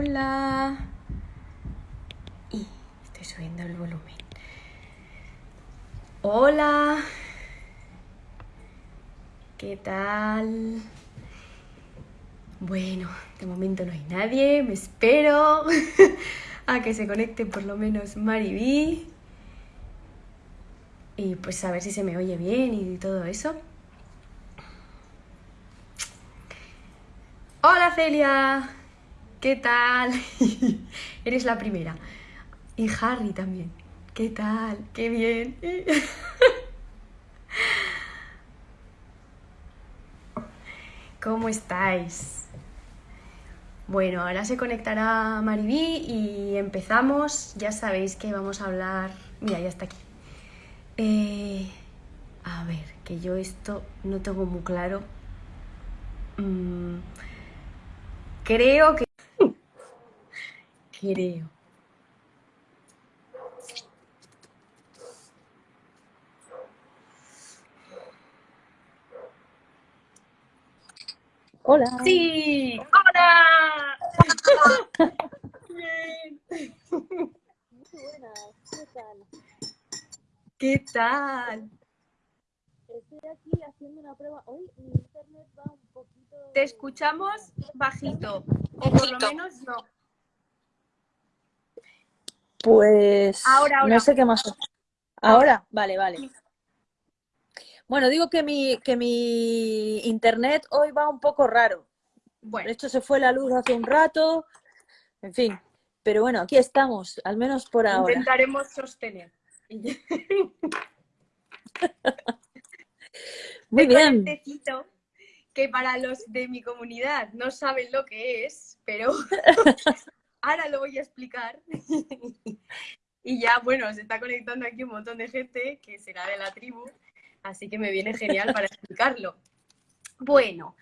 Hola. Y estoy subiendo el volumen. Hola. ¿Qué tal? Bueno, de momento no hay nadie, me espero a que se conecte por lo menos Mariví. Y pues a ver si se me oye bien y todo eso. Hola Celia, ¿qué tal? Eres la primera. Y Harry también. ¿Qué tal? ¡Qué bien! ¿Cómo estáis? Bueno, ahora se conectará Mariví y empezamos. Ya sabéis que vamos a hablar... Mira, ya está aquí. Eh, a ver, que yo esto no tengo muy claro. Mm, creo que... creo. Hola. Sí, hola. Bien. Buenas, ¿qué tal? ¿Qué tal? Estoy aquí haciendo una prueba. Hoy mi internet va un poquito. Te escuchamos bajito, o por lo menos no. Pues. Ahora, ahora. No sé qué más. Ahora, vale, vale. Bueno, digo que mi, que mi internet hoy va un poco raro. De Bueno, hecho, se fue la luz hace un rato. En fin. Pero bueno, aquí estamos, al menos por ahora. intentaremos sostener. Muy bien. necesito que para los de mi comunidad no saben lo que es, pero ahora lo voy a explicar. Y ya, bueno, se está conectando aquí un montón de gente que será de la tribu, así que me viene genial para explicarlo. Bueno,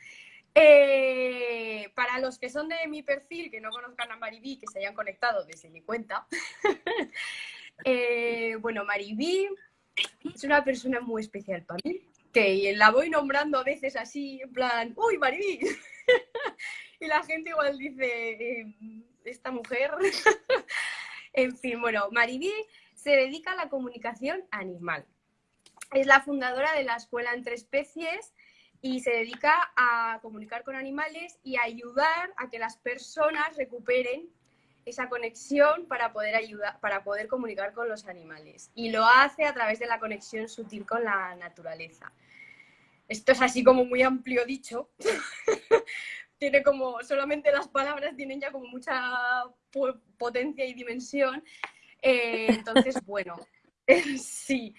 eh, para los que son de mi perfil, que no conozcan a Mariví, que se hayan conectado desde mi cuenta, eh, bueno, Mariví es una persona muy especial para mí, que la voy nombrando a veces así, en plan, ¡Uy, Mariví! y la gente igual dice, eh, esta mujer. en fin, bueno, Mariví se dedica a la comunicación animal. Es la fundadora de la Escuela Entre Especies y se dedica a comunicar con animales y a ayudar a que las personas recuperen esa conexión para poder ayudar, para poder comunicar con los animales. Y lo hace a través de la conexión sutil con la naturaleza. Esto es así como muy amplio dicho. Tiene como, solamente las palabras tienen ya como mucha po- potencia y dimensión. Eh, entonces, bueno, sí.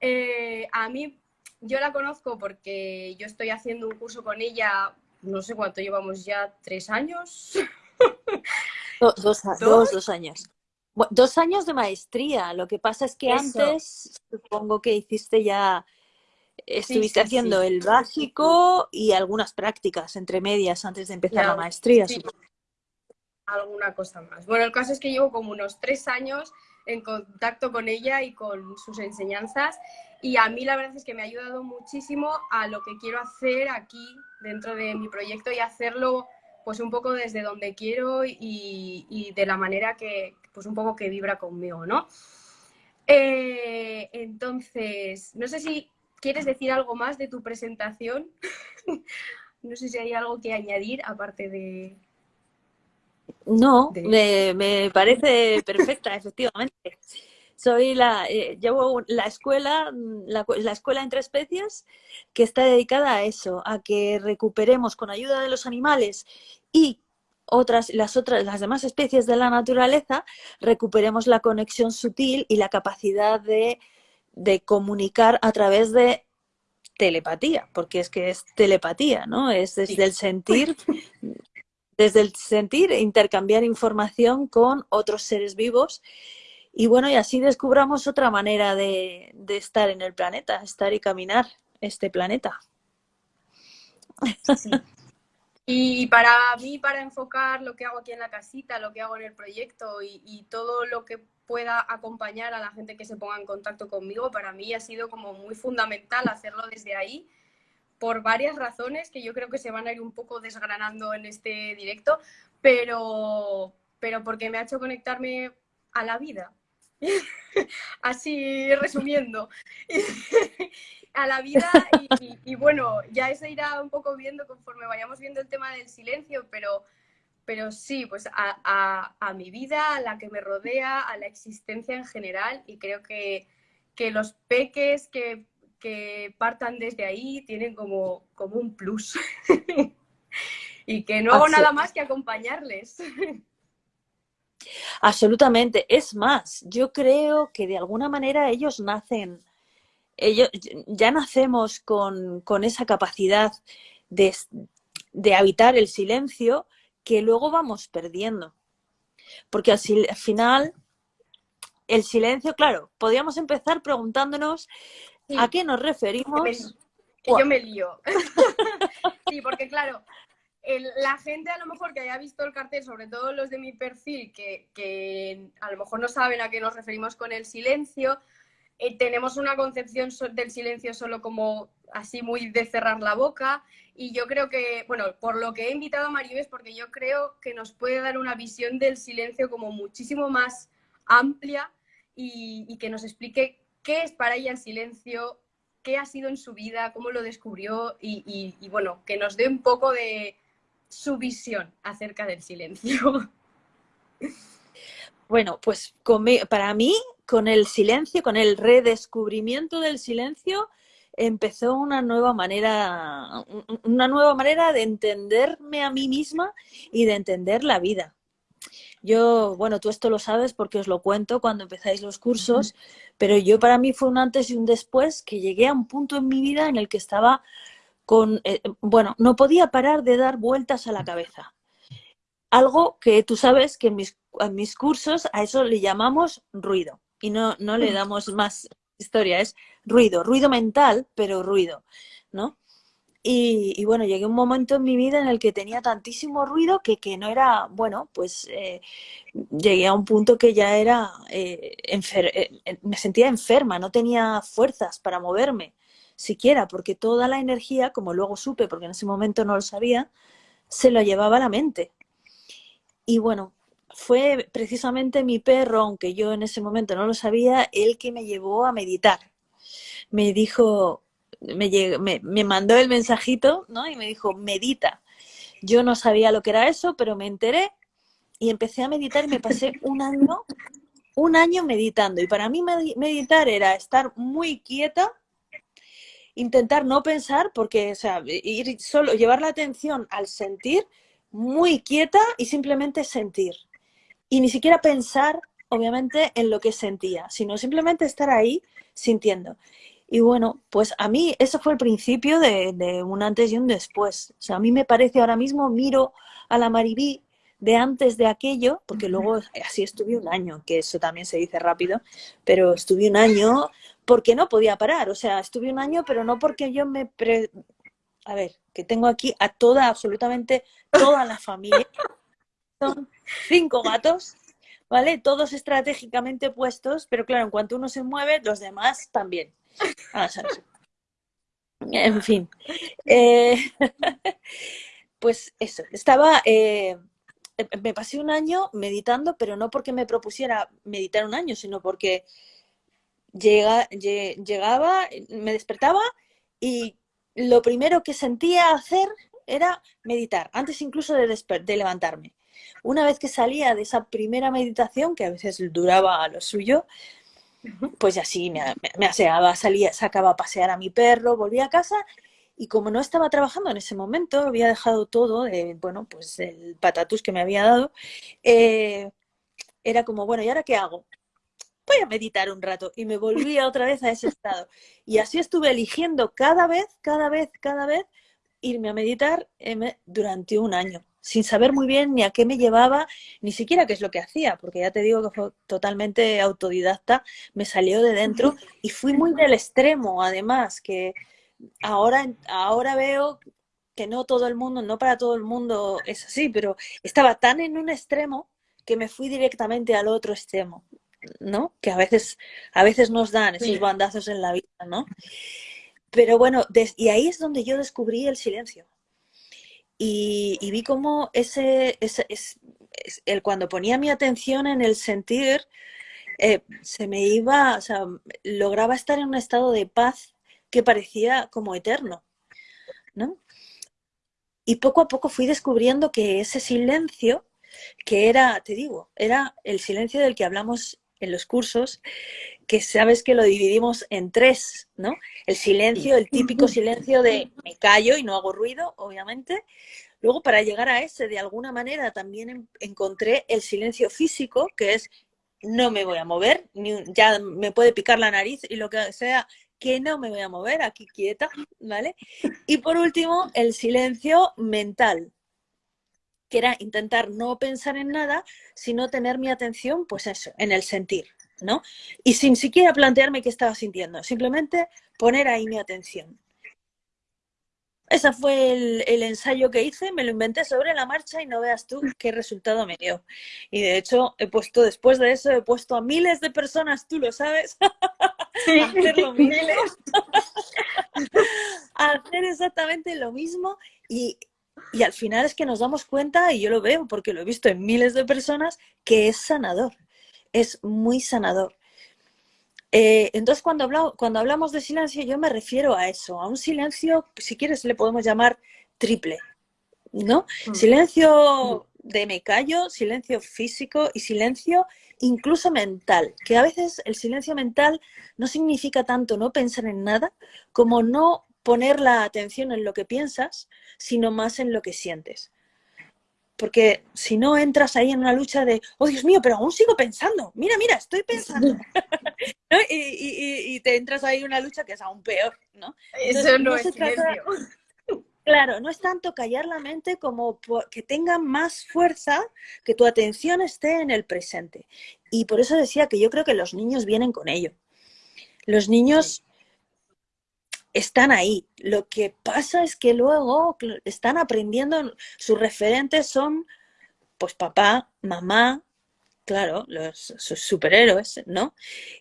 Eh, a mí, yo la conozco porque yo estoy haciendo un curso con ella, no sé cuánto llevamos ya, tres años. Do- dos, ¿Dos? dos, dos años. Dos años de maestría. Lo que pasa es que Eso. antes, supongo que hiciste ya, estuviste sí, haciendo sí. el básico y algunas prácticas entre medias antes de empezar la maestría. supongo. alguna cosa más. Bueno, el caso es que llevo como unos tres años en contacto con ella y con sus enseñanzas y a mí la verdad es que me ha ayudado muchísimo a lo que quiero hacer aquí dentro de mi proyecto y hacerlo pues un poco desde donde quiero y, y de la manera que pues un poco que vibra conmigo, ¿no? Eh, entonces, no sé si quieres decir algo más de tu presentación. no sé si hay algo que añadir aparte de, No, de- me, me parece perfecta, efectivamente. Soy la, eh, llevo la escuela, mm, la, la escuela entre especies, que está dedicada a eso, a que recuperemos con ayuda de los animales y otras, las otras, las demás especies de la naturaleza, recuperemos la conexión sutil y la capacidad de, de comunicar a través de telepatía, porque es que es telepatía, ¿no? Es desde el sentir desde el sentir e intercambiar información con otros seres vivos. Y bueno, y así descubramos otra manera de, de estar en el planeta, estar y caminar este planeta. Sí. Y para mí, para enfocar lo que hago aquí en la casita, lo que hago en el proyecto y, todo lo que pueda acompañar a la gente que se ponga en contacto conmigo, para mí ha sido como muy fundamental hacerlo desde ahí, por varias razones que yo creo que se van a ir un poco desgranando en este directo, pero, pero porque me ha hecho conectarme a la vida. Así resumiendo, a la vida y, bueno, ya se irá un poco viendo conforme vayamos viendo el tema del silencio, pero, pero sí, pues a, mi vida, a la que me rodea, a la existencia en general y creo que, que los peques que, que, partan desde ahí tienen como, como un plus y que no hago nada más que acompañarles. Absolutamente. Es más, yo creo que de alguna manera ellos nacen, ellos ya nacemos con, esa capacidad de, habitar el silencio que luego vamos perdiendo. Porque al, final, el silencio, claro, podríamos empezar preguntándonos a qué nos referimos. yo me lío. sí, porque claro, la gente a lo mejor que haya visto el cartel, sobre todo los de mi perfil, que, a lo mejor no saben a qué nos referimos con el silencio, eh, tenemos una concepción del silencio solo como así muy de cerrar la boca y yo creo que, bueno, por lo que he invitado a Mario es porque yo creo que nos puede dar una visión del silencio como muchísimo más amplia y, que nos explique qué es para ella el silencio, qué ha sido en su vida, cómo lo descubrió y bueno, que nos dé un poco de, su visión acerca del silencio. Bueno, pues para mí, con el silencio, con el redescubrimiento del silencio, empezó una nueva manera, una nueva manera de entenderme a mí misma y de entender la vida. Yo, bueno, tú esto lo sabes porque os lo cuento cuando empezáis los cursos, pero yo para mí fue un antes y un después que llegué a un punto en mi vida en el que estaba con, eh, bueno, no podía parar de dar vueltas a la cabeza. Algo que tú sabes que en mis, en mis cursos a eso le llamamos ruido y no, no le damos más historia, es ruido, ruido mental, pero ruido, ¿no? Y, bueno, llegué a un momento en mi vida en el que tenía tantísimo ruido que, que no era, bueno, pues eh, llegué a un punto que ya era, eh, me sentía enferma, no tenía fuerzas para moverme siquiera, porque toda la energía, como luego supe, porque en ese momento no lo sabía, se lo llevaba a la mente. Y bueno, fue precisamente mi perro, aunque yo en ese momento no lo sabía, el que me llevó a meditar. Me dijo, me, me, mandó el mensajito, ¿no? Y me dijo, medita. Yo no sabía lo que era eso, pero me enteré y empecé a meditar y me pasé un año, un año meditando. Y para mí meditar era estar muy quieta, intentar no pensar, porque, o sea, ir solo, llevar la atención al sentir muy quieta y simplemente sentir. Y ni siquiera pensar, obviamente, en lo que sentía, sino simplemente estar ahí sintiendo. Y bueno, pues a mí eso fue el principio de, de, un antes y un después. O sea, a mí me parece ahora mismo, miro a la Maribí de antes de aquello, porque luego así estuve un año, que eso también se dice rápido, pero estuve un año porque no podía parar. O sea, estuve un año, pero no porque yo me... A ver, que tengo aquí a toda, absolutamente toda la familia. Son cinco gatos, ¿vale? Todos estratégicamente puestos, pero claro, en cuanto uno se mueve, los demás también. Ah, en fin. Eh, pues eso, estaba... Eh, me pasé un año meditando, pero no porque me propusiera meditar un año, sino porque llega, llegaba, me despertaba y lo primero que sentía hacer era meditar, antes incluso de, de levantarme. Una vez que salía de esa primera meditación, que a veces duraba a lo suyo, pues así me, me aseaba, salía, sacaba a pasear a mi perro, volvía a casa y como no estaba trabajando en ese momento, había dejado todo, bueno, pues el patatus que me había dado, eh, era como, bueno, ¿y ahora qué hago? voy a meditar un rato y me volvía otra vez a ese estado. Y así estuve eligiendo cada vez, cada vez, cada vez irme a meditar durante un año, sin saber muy bien ni a qué me llevaba, ni siquiera qué es lo que hacía, porque ya te digo que fue totalmente autodidacta, me salió de dentro y fui muy del extremo, además, que ahora, ahora veo que no todo el mundo, no para todo el mundo es así, pero estaba tan en un extremo que me fui directamente al otro extremo. ¿no? Que a veces, a veces nos dan esos bandazos en la vida, ¿no? pero bueno, y ahí es donde yo descubrí el silencio. Y, vi cómo ese, ese es, el, cuando ponía mi atención en el sentir, eh, se me iba, o sea, lograba estar en un estado de paz que parecía como eterno, ¿no? Y poco a poco fui descubriendo que ese silencio, que era, te digo, era el silencio del que hablamos en los cursos, que sabes que lo dividimos en tres, ¿no? El silencio, el típico silencio de me callo y no hago ruido, obviamente. Luego, para llegar a ese, de alguna manera, también encontré el silencio físico, que es no me voy a mover, ni, ya me puede picar la nariz y lo que sea, que no me voy a mover, aquí quieta, ¿vale? Y por último, el silencio mental, que era intentar no pensar en nada, sino tener mi atención, pues eso, en el sentir, ¿no? Y sin siquiera plantearme qué estaba sintiendo, simplemente poner ahí mi atención. Ese fue el, ensayo que hice, me lo inventé sobre la marcha y no veas tú qué resultado me dio. Y de hecho, he puesto, después de eso, he puesto a miles de personas, tú lo sabes, a hacer lo mismo. a hacer exactamente lo mismo y, y al final es que nos damos cuenta, y yo lo veo porque lo he visto en miles de personas, que es sanador, es muy sanador. Eh, entonces, cuando, cuando hablamos de silencio, yo me refiero a eso, a un silencio, si quieres le podemos llamar triple, ¿no? Mm. Silencio de me callo, silencio físico y silencio incluso mental, que a veces el silencio mental no significa tanto no pensar en nada como no poner la atención en lo que piensas, sino más en lo que sientes. Porque si no entras ahí en una lucha de, oh Dios mío, pero aún sigo pensando, mira, mira, estoy pensando. y, te entras ahí en una lucha que es aún peor, ¿no? Eso no, es Claro, no es tanto callar la mente como que tenga más fuerza, que tu atención esté en el presente. Y por eso decía que yo creo que los niños vienen con ello. Los niños están ahí. Lo que pasa es que luego están aprendiendo, sus referentes son, pues papá, mamá, claro, los sus superhéroes, ¿no?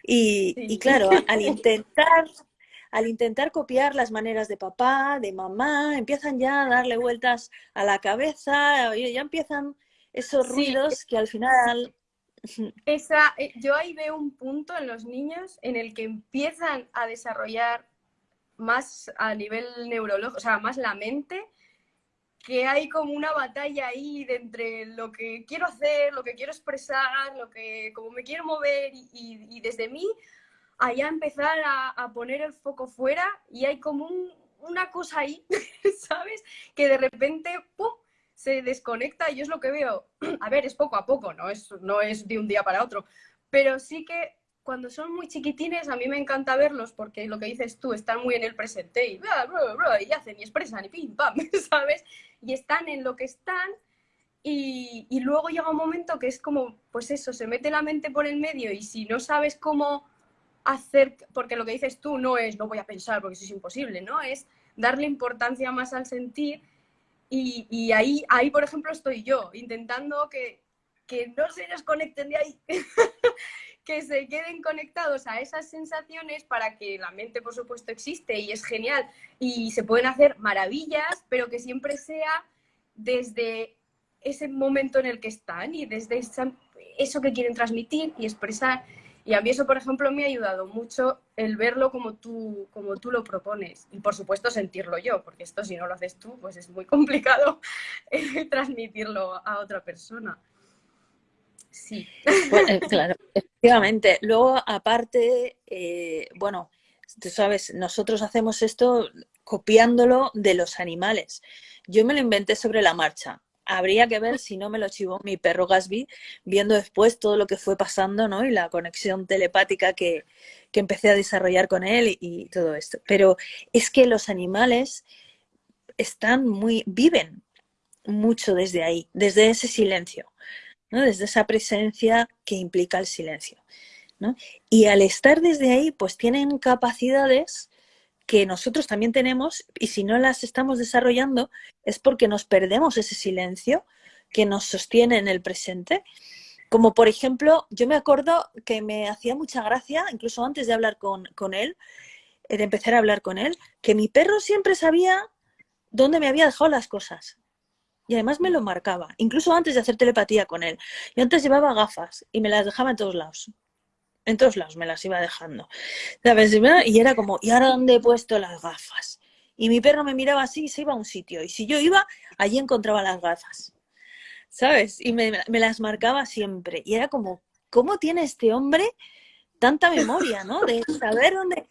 Y, claro, al intentar, al intentar copiar las maneras de papá, de mamá, empiezan ya a darle vueltas a la cabeza, ya empiezan esos ruidos que al final esa, eh, yo ahí veo un punto en los niños en el que empiezan a desarrollar más a nivel neurológico, o sea, más la mente, que hay como una batalla ahí de entre lo que quiero hacer, lo que quiero expresar, lo que, como me quiero mover y, desde mí, allá empezar a, poner el foco fuera y hay como una cosa ahí, ¿sabes? Que de repente, se desconecta y es lo que veo. A ver, es poco a poco, no es, no es de un día para otro, pero sí que cuando son muy chiquitines, a mí me encanta verlos porque lo que dices tú, están muy en el presente y, y hacen y expresan y pim, pam, ¿sabes? Y están en lo que están y, y, luego llega un momento que es como, pues eso, se mete la mente por el medio y si no sabes cómo hacer, porque lo que dices tú no es, no voy a pensar porque eso es imposible, ¿no? Es darle importancia más al sentir y, y ahí, ahí, por ejemplo, estoy yo, intentando que, que no se desconecten de ahí. que se queden conectados a esas sensaciones para que la mente, por supuesto, existe y es genial y se pueden hacer maravillas, pero que siempre sea desde ese momento en el que están y desde eso que quieren transmitir y expresar. Y a mí eso, por ejemplo, me ha ayudado mucho el verlo como tú, como tú lo propones y, por supuesto, sentirlo yo, porque esto si no lo haces tú, pues es muy complicado transmitirlo a otra persona. Sí. Eh, claro, efectivamente. Luego, aparte, eh, bueno, tú sabes, nosotros hacemos esto copiándolo de los animales. Yo me lo inventé sobre la marcha. Habría que ver si no me lo chivó mi perro Gasby, viendo después todo lo que fue pasando, ¿no? Y la conexión telepática que, que empecé a desarrollar con él y, y todo esto. Pero es que los animales están muy, viven mucho desde ahí, desde ese silencio desde esa presencia que implica el silencio. Y al estar desde ahí, pues tienen capacidades que nosotros también tenemos y si no las estamos desarrollando es porque nos perdemos ese silencio que nos sostiene en el presente. Como por ejemplo, yo me acuerdo que me hacía mucha gracia, incluso antes de hablar con, con él, de empezar a hablar con él, que mi perro siempre sabía dónde me había dejado las cosas. Y además me lo marcaba, incluso antes de hacer telepatía con él. Yo antes llevaba gafas y me las dejaba en todos lados. En todos lados me las iba dejando. Y era como, ¿y ahora dónde he puesto las gafas? Y mi perro me miraba así y se iba a un sitio. Y si yo iba, allí encontraba las gafas. ¿Sabes? Y me, me las marcaba siempre. Y era como, ¿cómo tiene este hombre tanta memoria, ¿no? De saber dónde...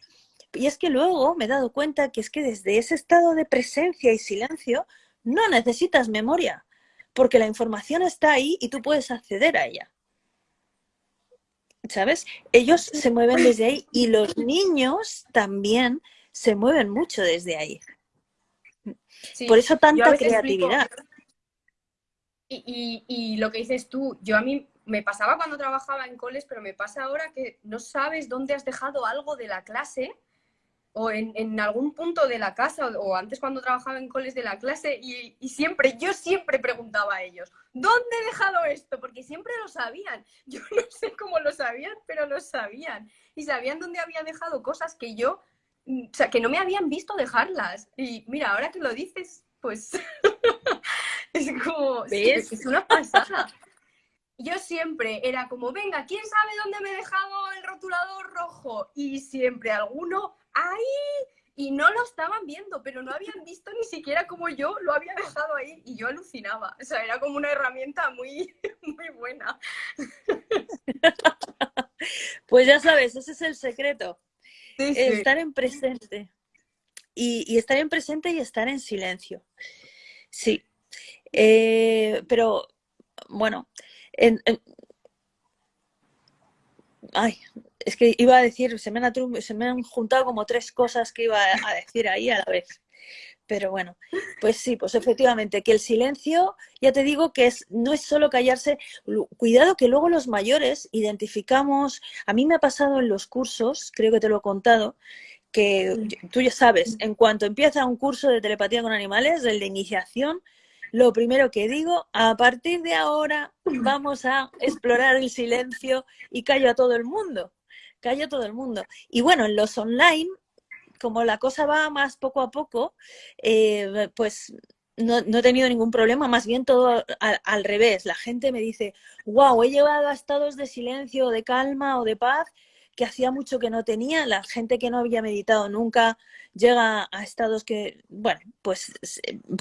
Y es que luego me he dado cuenta que es que desde ese estado de presencia y silencio no necesitas memoria, porque la información está ahí y tú puedes acceder a ella. ¿Sabes? Ellos se mueven desde ahí y los niños también se mueven mucho desde ahí. Por eso tanta creatividad. y, y, lo que dices tú, yo a mí me pasaba cuando trabajaba en coles, pero me pasa ahora que no sabes dónde has dejado algo de la clase o en, algún punto de la casa o, antes cuando trabajaba en coles de la clase y, siempre, yo siempre preguntaba a ellos, ¿dónde he dejado esto? Porque siempre lo sabían. Yo no sé cómo lo sabían, pero lo sabían. Y sabían dónde había dejado cosas que yo, mm, o sea, que no me habían visto dejarlas. Y mira, ahora que lo dices, pues es como, ¿Ves? es una pasada yo siempre era como, venga, ¿quién sabe dónde me he dejado el rotulador rojo? Y siempre alguno, ahí, y no lo estaban viendo, pero no habían visto ni siquiera como yo lo había dejado ahí y yo alucinaba. O sea, era como una herramienta muy, muy buena. Pues ya sabes, ese es el secreto. Estar en presente. Y, estar en presente y estar en silencio. Sí. Eh, pero, bueno, Ay, es que iba a decir, se me, han, se me han juntado como tres cosas que iba a decir ahí a la vez. Pero bueno, pues sí, pues efectivamente, que el silencio, ya te digo que es, no es solo callarse, cuidado que luego los mayores identificamos, a mí me ha pasado en los cursos, creo que te lo he contado, que tú ya sabes, en cuanto empieza un curso de telepatía con animales, el de iniciación, lo primero que digo, a partir de ahora vamos a explorar el silencio y callo a todo el mundo, callo a todo el mundo. Y bueno, en los online, como la cosa va más poco a poco, eh, pues no, he tenido ningún problema, más bien todo al, al, revés. La gente me dice, wow, he llevado a estados de silencio, de calma o de paz que hacía mucho que no tenía. La gente que no había meditado nunca llega a estados que, bueno, pues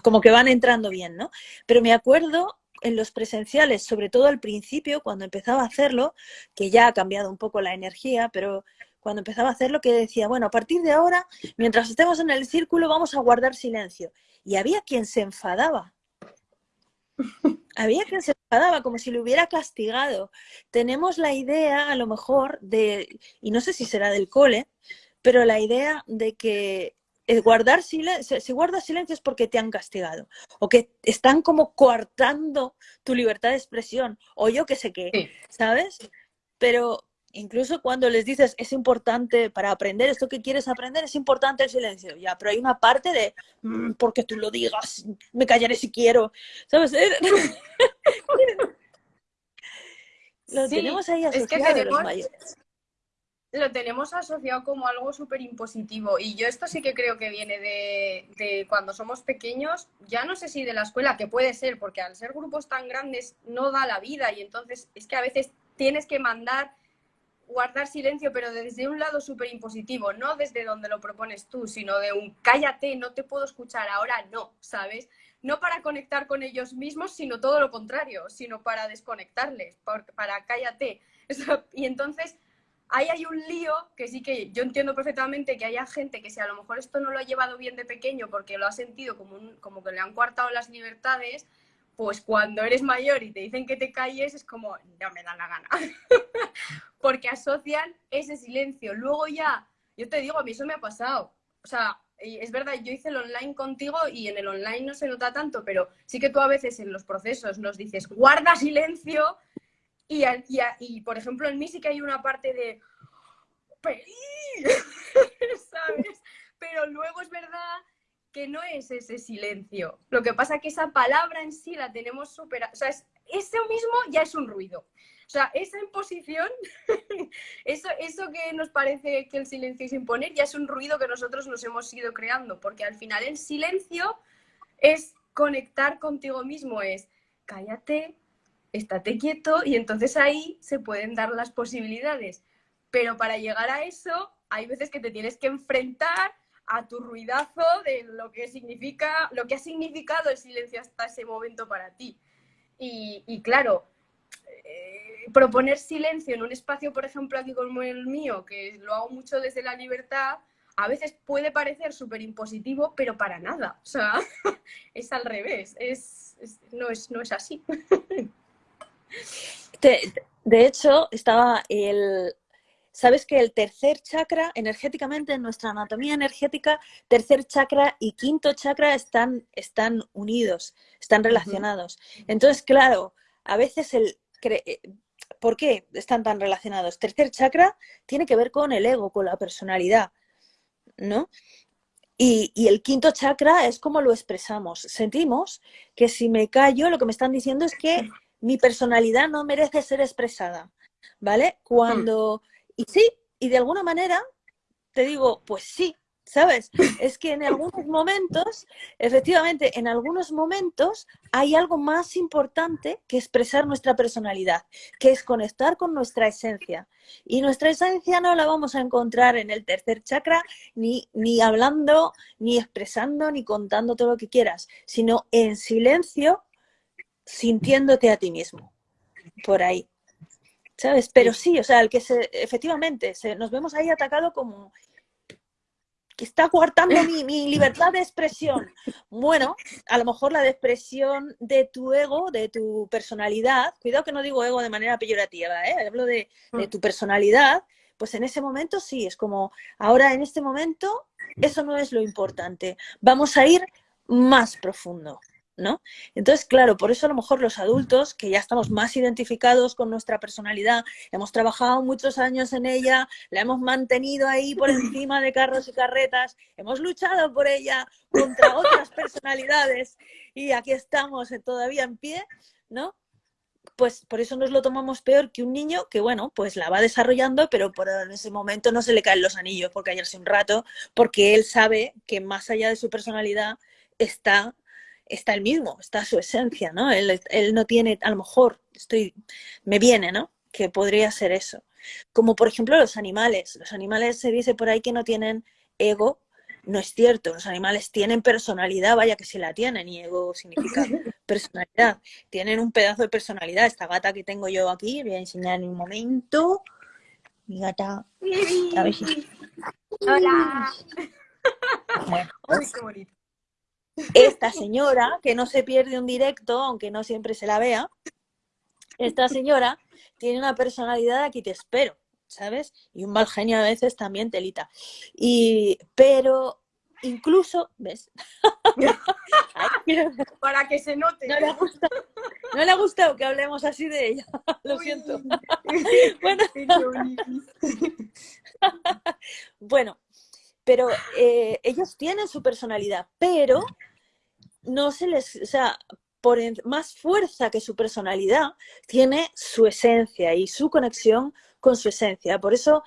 como que van entrando bien, ¿no? Pero me acuerdo en los presenciales, sobre todo al principio, cuando empezaba a hacerlo, que ya ha cambiado un poco la energía, pero cuando empezaba a hacerlo, que decía, bueno, a partir de ahora, mientras estemos en el círculo, vamos a guardar silencio. Y había quien se enfadaba había quien se enfadaba como si le hubiera castigado. Tenemos la idea, a lo mejor, de, y no sé si será del cole, pero la idea de que guardar silencio, si guardas silencio es porque te han castigado, o que están como coartando tu libertad de expresión, o yo qué sé qué, ¿sabes? Pero incluso cuando les dices es importante para aprender esto que quieres aprender, es importante el silencio, ya, pero hay una parte de mm, porque tú lo digas, me callaré si quiero, ¿sabes? lo tenemos ahí asociado es los mayores. Lo tenemos asociado como algo súper impositivo y yo esto sí que creo que viene de, de cuando somos pequeños, ya no sé si de la escuela, que puede ser, porque al ser grupos tan grandes no da la vida y entonces es que a veces tienes que mandar guardar silencio, pero desde un lado súper impositivo, no desde donde lo propones tú, sino de un cállate, no te puedo escuchar, ahora no, ¿sabes? No para conectar con ellos mismos, sino todo lo contrario, sino para desconectarles, para cállate. Y entonces ahí hay un lío que sí que yo entiendo perfectamente que haya gente que si a lo mejor esto no lo ha llevado bien de pequeño porque lo ha sentido como, como que le han coartado las libertades, pues cuando eres mayor y te dicen que te calles es como, no me da la gana. Porque asocian ese silencio. Luego ya, yo te digo, a mí eso me ha pasado. O sea, es verdad, yo hice el online contigo y en el online no se nota tanto, pero sí que tú a veces en los procesos nos dices, guarda silencio. Y, por ejemplo, en mí sí que hay una parte de, ¿sabes? Pero luego es verdad que no es ese silencio. Lo que pasa es que esa palabra en sí la tenemos súper... O sea, es, eso mismo ya es un ruido. O sea, esa imposición, eso, eso que nos parece que el silencio es imponer, ya es un ruido que nosotros nos hemos ido creando, porque al final el silencio es conectar contigo mismo, es cállate, estate quieto y entonces ahí se pueden dar las posibilidades. Pero para llegar a eso, hay veces que te tienes que enfrentar a tu ruidazo de lo que significa, lo que ha significado el silencio hasta ese momento para ti. Y, claro, eh, proponer silencio en un espacio, por ejemplo, aquí como el mío, que lo hago mucho desde la libertad, a veces puede parecer súper impositivo, pero para nada. O sea, es al revés, es, no, es, no es así. de hecho, estaba el, Sabes que el tercer chakra, energéticamente, en nuestra anatomía energética, tercer chakra y quinto chakra están, están unidos, están relacionados. Entonces, claro, a veces el... Eh, ¿Por qué están tan relacionados? Tercer chakra tiene que ver con el ego, con la personalidad, ¿no? Y, y, el quinto chakra es como lo expresamos. Sentimos que si me callo, lo que me están diciendo es que mi personalidad no merece ser expresada, ¿vale? Cuando y sí, y de alguna manera te digo, pues sí, ¿sabes? Es que en algunos momentos, efectivamente, en algunos momentos hay algo más importante que expresar nuestra personalidad, que es conectar con nuestra esencia. Y nuestra esencia no la vamos a encontrar en el tercer chakra, ni, ni hablando, ni expresando, ni contando todo lo que quieras, sino en silencio, sintiéndote a ti mismo. Por ahí. ¿sabes? Pero sí, o sea, el que se, efectivamente, se, nos vemos ahí atacado como que está coartando mi, mi, libertad de expresión. Bueno, a lo mejor la expresión de tu ego, de tu personalidad, cuidado que no digo ego de manera peyorativa, ¿eh? hablo de, de mm. tu personalidad, pues en ese momento sí, es como, ahora en este momento, eso no es lo importante, vamos a ir más profundo. ¿No? Entonces, claro, por eso a lo mejor los adultos, que ya estamos más identificados con nuestra personalidad, hemos trabajado muchos años en ella, la hemos mantenido ahí por encima de carros y carretas, hemos luchado por ella contra otras personalidades y aquí estamos todavía en pie, ¿no? Pues por eso nos lo tomamos peor que un niño que, bueno, pues la va desarrollando, pero por en ese momento no se le caen los anillos por callarse un rato, porque él sabe que más allá de su personalidad está está el mismo, está su esencia, ¿no? Él, no tiene, a lo mejor, estoy, me viene, ¿no? Que podría ser eso. Como por ejemplo los animales. Los animales se dice por ahí que no tienen ego. No es cierto, los animales tienen personalidad, vaya que si la tienen, y ego significa personalidad. Tienen un pedazo de personalidad. Esta gata que tengo yo aquí, voy a enseñar en un momento. Mi gata. Hola. Bueno, qué bonito. Esta señora, que no se pierde un directo, aunque no siempre se la vea, esta señora tiene una personalidad aquí te espero, ¿sabes? Y un mal genio a veces también telita. Y, pero incluso, ¿ves? Para que se note. No le, ha gustado, no le ha gustado que hablemos así de ella, lo siento. bueno. bueno, pero eh, ellos tienen su personalidad, pero no se les, o sea, por más fuerza que su personalidad, tiene su esencia y su conexión con su esencia. Por eso,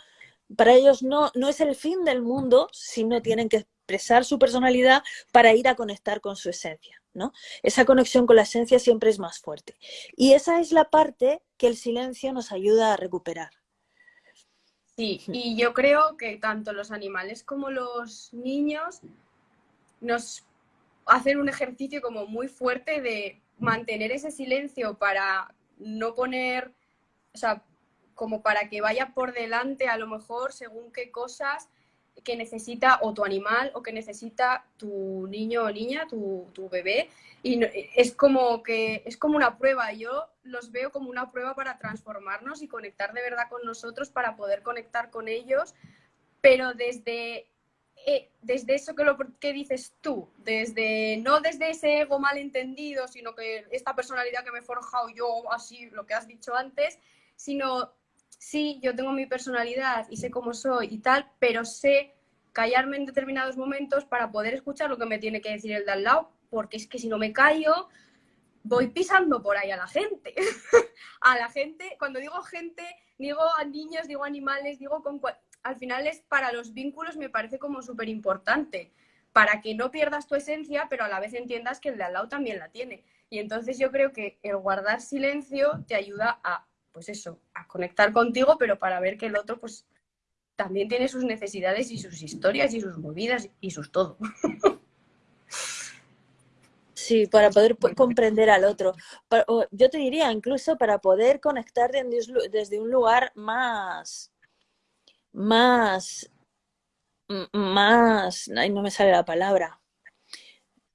para ellos no, no es el fin del mundo si no tienen que expresar su personalidad para ir a conectar con su esencia. ¿no? Esa conexión con la esencia siempre es más fuerte. Y esa es la parte que el silencio nos ayuda a recuperar. Sí, y yo creo que tanto los animales como los niños nos hacen un ejercicio como muy fuerte de mantener ese silencio para no poner, o sea, como para que vaya por delante a lo mejor según qué cosas que necesita o tu animal o que necesita tu niño o niña, tu, tu bebé. Y es como que es como una prueba. Yo los veo como una prueba para transformarnos y conectar de verdad con nosotros para poder conectar con ellos, pero desde, eh, desde eso que, lo, que dices tú, desde no desde ese ego malentendido, sino que esta personalidad que me he forjado yo, así lo que has dicho antes, sino sí, yo tengo mi personalidad y sé cómo soy y tal, pero sé callarme en determinados momentos para poder escuchar lo que me tiene que decir el de al lado, porque es que si no me callo, voy pisando por ahí a la gente. a la gente, cuando digo gente, digo a niños, digo animales, digo con... Al final es para los vínculos me parece como súper importante, para que no pierdas tu esencia, pero a la vez entiendas que el de al lado también la tiene. Y entonces yo creo que el guardar silencio te ayuda a, pues eso, a conectar contigo, pero para ver que el otro, pues también tiene sus necesidades y sus historias y sus movidas y sus todo. Sí, para poder comprender al otro. Yo te diría, incluso para poder conectar desde un lugar más, más, más, ay, no me sale la palabra,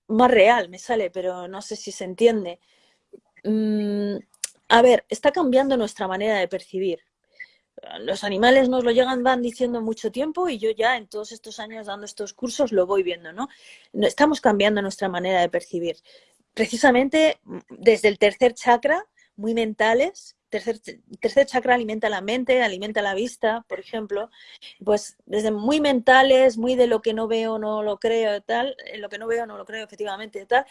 más real me sale, pero no sé si se entiende. A ver, está cambiando nuestra manera de percibir los animales nos lo llegan van diciendo mucho tiempo y yo ya en todos estos años dando estos cursos lo voy viendo, ¿no? Estamos cambiando nuestra manera de percibir. Precisamente mm, desde el tercer chakra, muy mentales, tercer, tercer chakra alimenta la mente, alimenta la vista, por ejemplo, pues desde muy mentales, muy de lo que no veo, no lo creo, tal, lo que no veo, no lo creo, efectivamente, tal,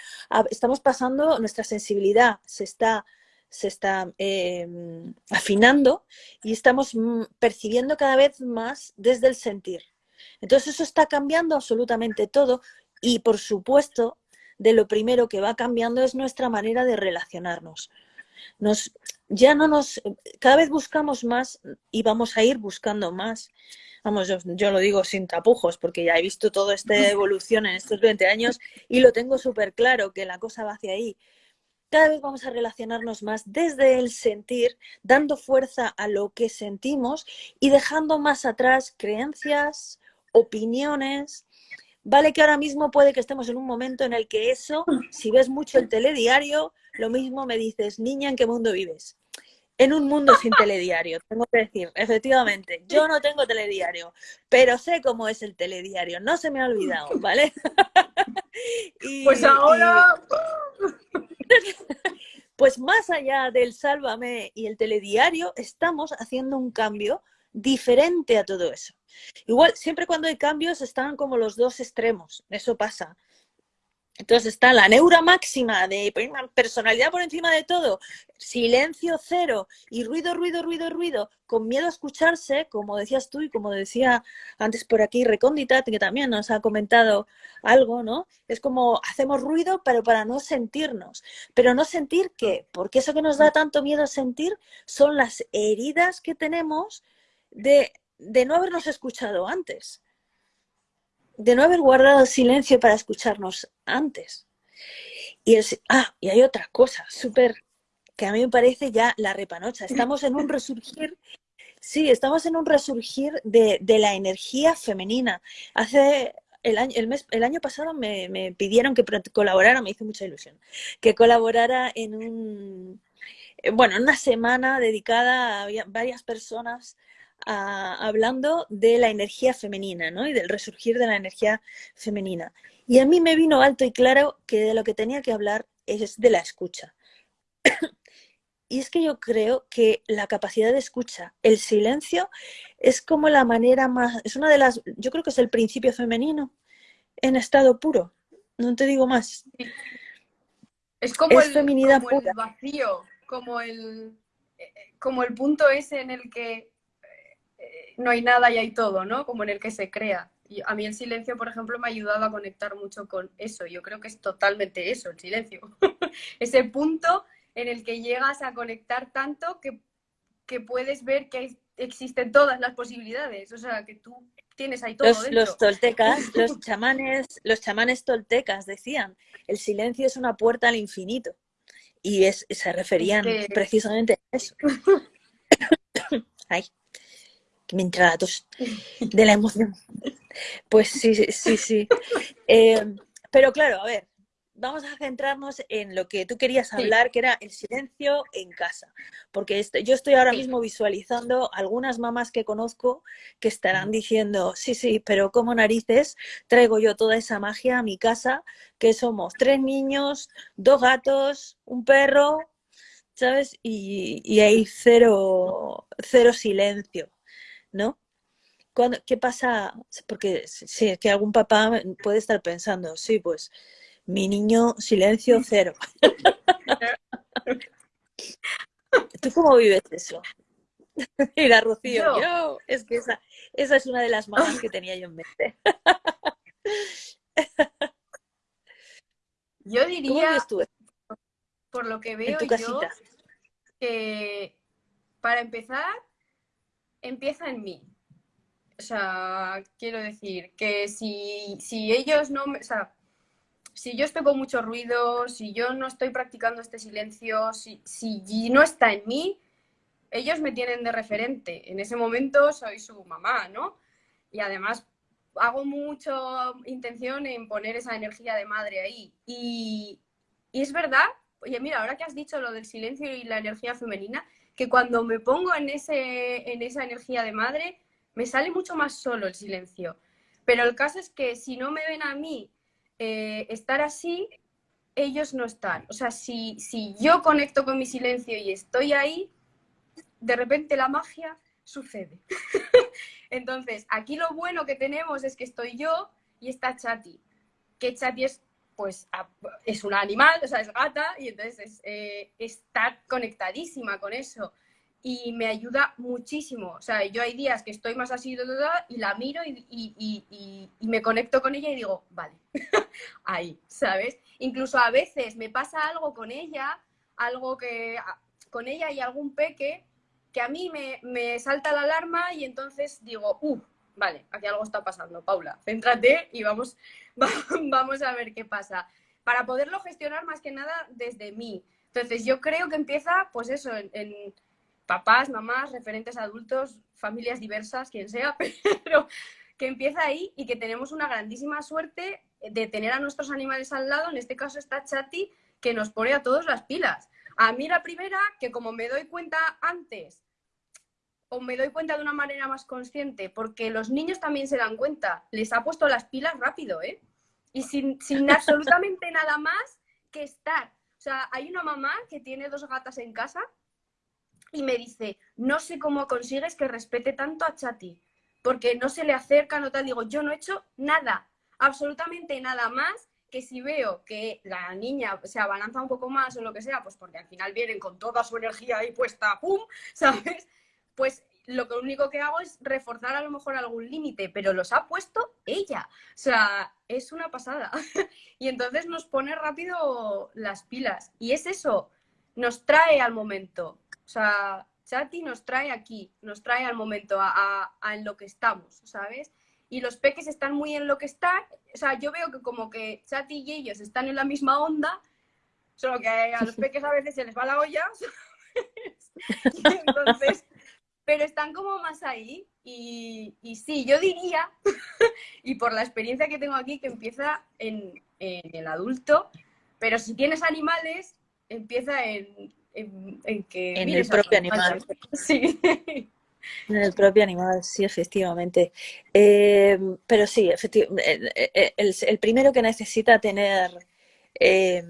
estamos pasando, nuestra sensibilidad se está se está em, afinando y estamos mm, percibiendo cada vez más desde el sentir. Entonces eso está cambiando absolutamente todo y por supuesto de lo primero que va cambiando es nuestra manera de relacionarnos. Nos, ya no nos, cada vez buscamos más y vamos a ir buscando más. Vamos, yo, yo lo digo sin tapujos porque ya he visto toda esta evolución en estos 20 años y lo tengo súper claro que la cosa va hacia ahí cada vez vamos a relacionarnos más desde el sentir, dando fuerza a lo que sentimos y dejando más atrás creencias, opiniones. Vale que ahora mismo puede que estemos en un momento en el que eso, si ves mucho el telediario, lo mismo me dices, niña, ¿en qué mundo vives? En un mundo sin telediario, tengo que decir, efectivamente, yo no tengo telediario, pero sé cómo es el telediario, no se me ha olvidado, ¿vale? pues ahora... Pues más allá del Sálvame y el telediario, estamos haciendo un cambio diferente a todo eso. Igual, siempre cuando hay cambios están como los dos extremos, eso pasa. Entonces está la neura máxima de personalidad por encima de todo, silencio cero y ruido, ruido, ruido, ruido, con miedo a escucharse, como decías tú y como decía antes por aquí Recóndita, que también nos ha comentado algo, ¿no? Es como hacemos ruido, pero para no sentirnos. Pero no sentir qué, porque eso que nos da tanto miedo a sentir son las heridas que tenemos de, de no habernos escuchado antes de no haber guardado silencio para escucharnos antes. Y, ah, y hay otra cosa súper que a mí me parece ya la repanocha. Estamos en un resurgir, sí, estamos en un resurgir de, la energía femenina. Hace el año, el mes, el año pasado me, me, pidieron que colaborara, me hizo mucha ilusión, que colaborara en un, bueno, en una semana dedicada a varias personas hablando de la energía femenina ¿no? y del resurgir de la energía femenina. Y a mí me vino alto y claro que de lo que tenía que hablar es de la escucha. y es que yo creo que la capacidad de escucha, el silencio, es como la manera más, es una de las, yo creo que es el principio femenino en estado puro, no te digo más. Es como, el, feminidad vacío, como el, eh, como el punto ese en el que no hay nada y hay todo, ¿no? Como en el que se crea. Y a mí el silencio, por ejemplo, me ha ayudado a conectar mucho con eso. Yo creo que es totalmente eso, el silencio. Ese punto en el que llegas a conectar tanto que, puedes ver que existen todas las posibilidades. O sea, que tú tienes ahí todo los, dentro. Los toltecas, los chamanes, los chamanes toltecas decían, el silencio es una puerta al infinito. Y es, se referían precisamente a eso. Ay me entra de la emoción. Pues sí, sí, sí. Eh, pero claro, a ver, vamos a centrarnos en lo que tú querías hablar, que era el silencio en casa. Porque este, yo estoy ahora mismo visualizando algunas mamás que conozco que estarán diciendo, sí, sí, pero como narices traigo yo toda esa magia a mi casa, que somos tres niños, dos gatos, un perro, ¿sabes? Y, y hay cero, cero silencio. ¿No? ¿Qué pasa? Porque si es que algún papá puede estar pensando, sí, pues mi niño silencio cero. ¿Tú cómo vives eso? Mira, Rocío, yo, es que esa, esa es una de las mamás que tenía yo en mente. Yo diría, por lo que veo yo, que para empezar, empieza en mí. O sea, quiero decir que si, si ellos no me... O sea, si yo estoy con mucho ruido, si yo no estoy practicando este silencio, si, si no está en mí, ellos me tienen de referente. En ese momento soy su mamá, ¿no? Y además hago mucha intención en poner esa energía de madre ahí. Y, y es verdad, oye, mira, ahora que has dicho lo del silencio y la energía femenina, que cuando me pongo en, ese, en esa energía de madre, me sale mucho más solo el silencio. Pero el caso es que si no me ven a mí eh, estar así, ellos no están. O sea, si, si yo conecto con mi silencio y estoy ahí, de repente la magia sucede. Entonces, aquí lo bueno que tenemos es que estoy yo y está Chati. Que Chati es, pues, es un animal, o sea, es gata, y entonces eh, está conectadísima con eso. Y me ayuda muchísimo. O sea, yo hay días que estoy más así y la miro y, me conecto con ella y digo, vale, ahí, ¿sabes? Incluso a veces me pasa algo con ella, algo que con ella y algún peque que a mí me, salta la alarma y entonces digo, uh, vale, aquí algo está pasando, Paula, céntrate y vamos, vamos a ver qué pasa. Para poderlo gestionar más que nada desde mí. Entonces yo creo que empieza, pues eso, en, papás, mamás, referentes adultos, familias diversas, quien sea, pero que empieza ahí y que tenemos una grandísima suerte de tener a nuestros animales al lado. En este caso está Chati, que nos pone a todos las pilas. A mí la primera, que como me doy cuenta antes, o me doy cuenta de una manera más consciente, porque los niños también se dan cuenta, les ha puesto las pilas rápido, ¿eh? Y sin, absolutamente nada más que estar. O sea, hay una mamá que tiene dos gatas en casa y me dice, no sé cómo consigues que respete tanto a Chati, porque no se le acerca, no tal. Digo, yo no he hecho nada, absolutamente nada más que si veo que la niña se abalanza un poco más o lo que sea, pues porque al final vienen con toda su energía ahí puesta, ¡pum! ¿Sabes? Pues lo único que hago es reforzar a lo mejor algún límite, pero los ha puesto ella. O sea, es una pasada. y entonces nos pone rápido las pilas. Y es eso, nos trae al momento. O sea, Chati nos trae aquí, nos trae al momento, a, a en lo que estamos, ¿sabes? y los peques están muy en lo que están. O sea, yo veo que como que Chati y ellos están en la misma onda, solo que a los peques a veces se les va la olla. entonces, pero están como más ahí. Y, y sí, yo diría, y por la experiencia que tengo aquí, que empieza en, el adulto, pero si tienes animales, empieza en, en, que... En el propio animal. Sí. En el propio animal, sí, efectivamente. Eh, pero sí, efectivamente, el, primero que necesita tener eh,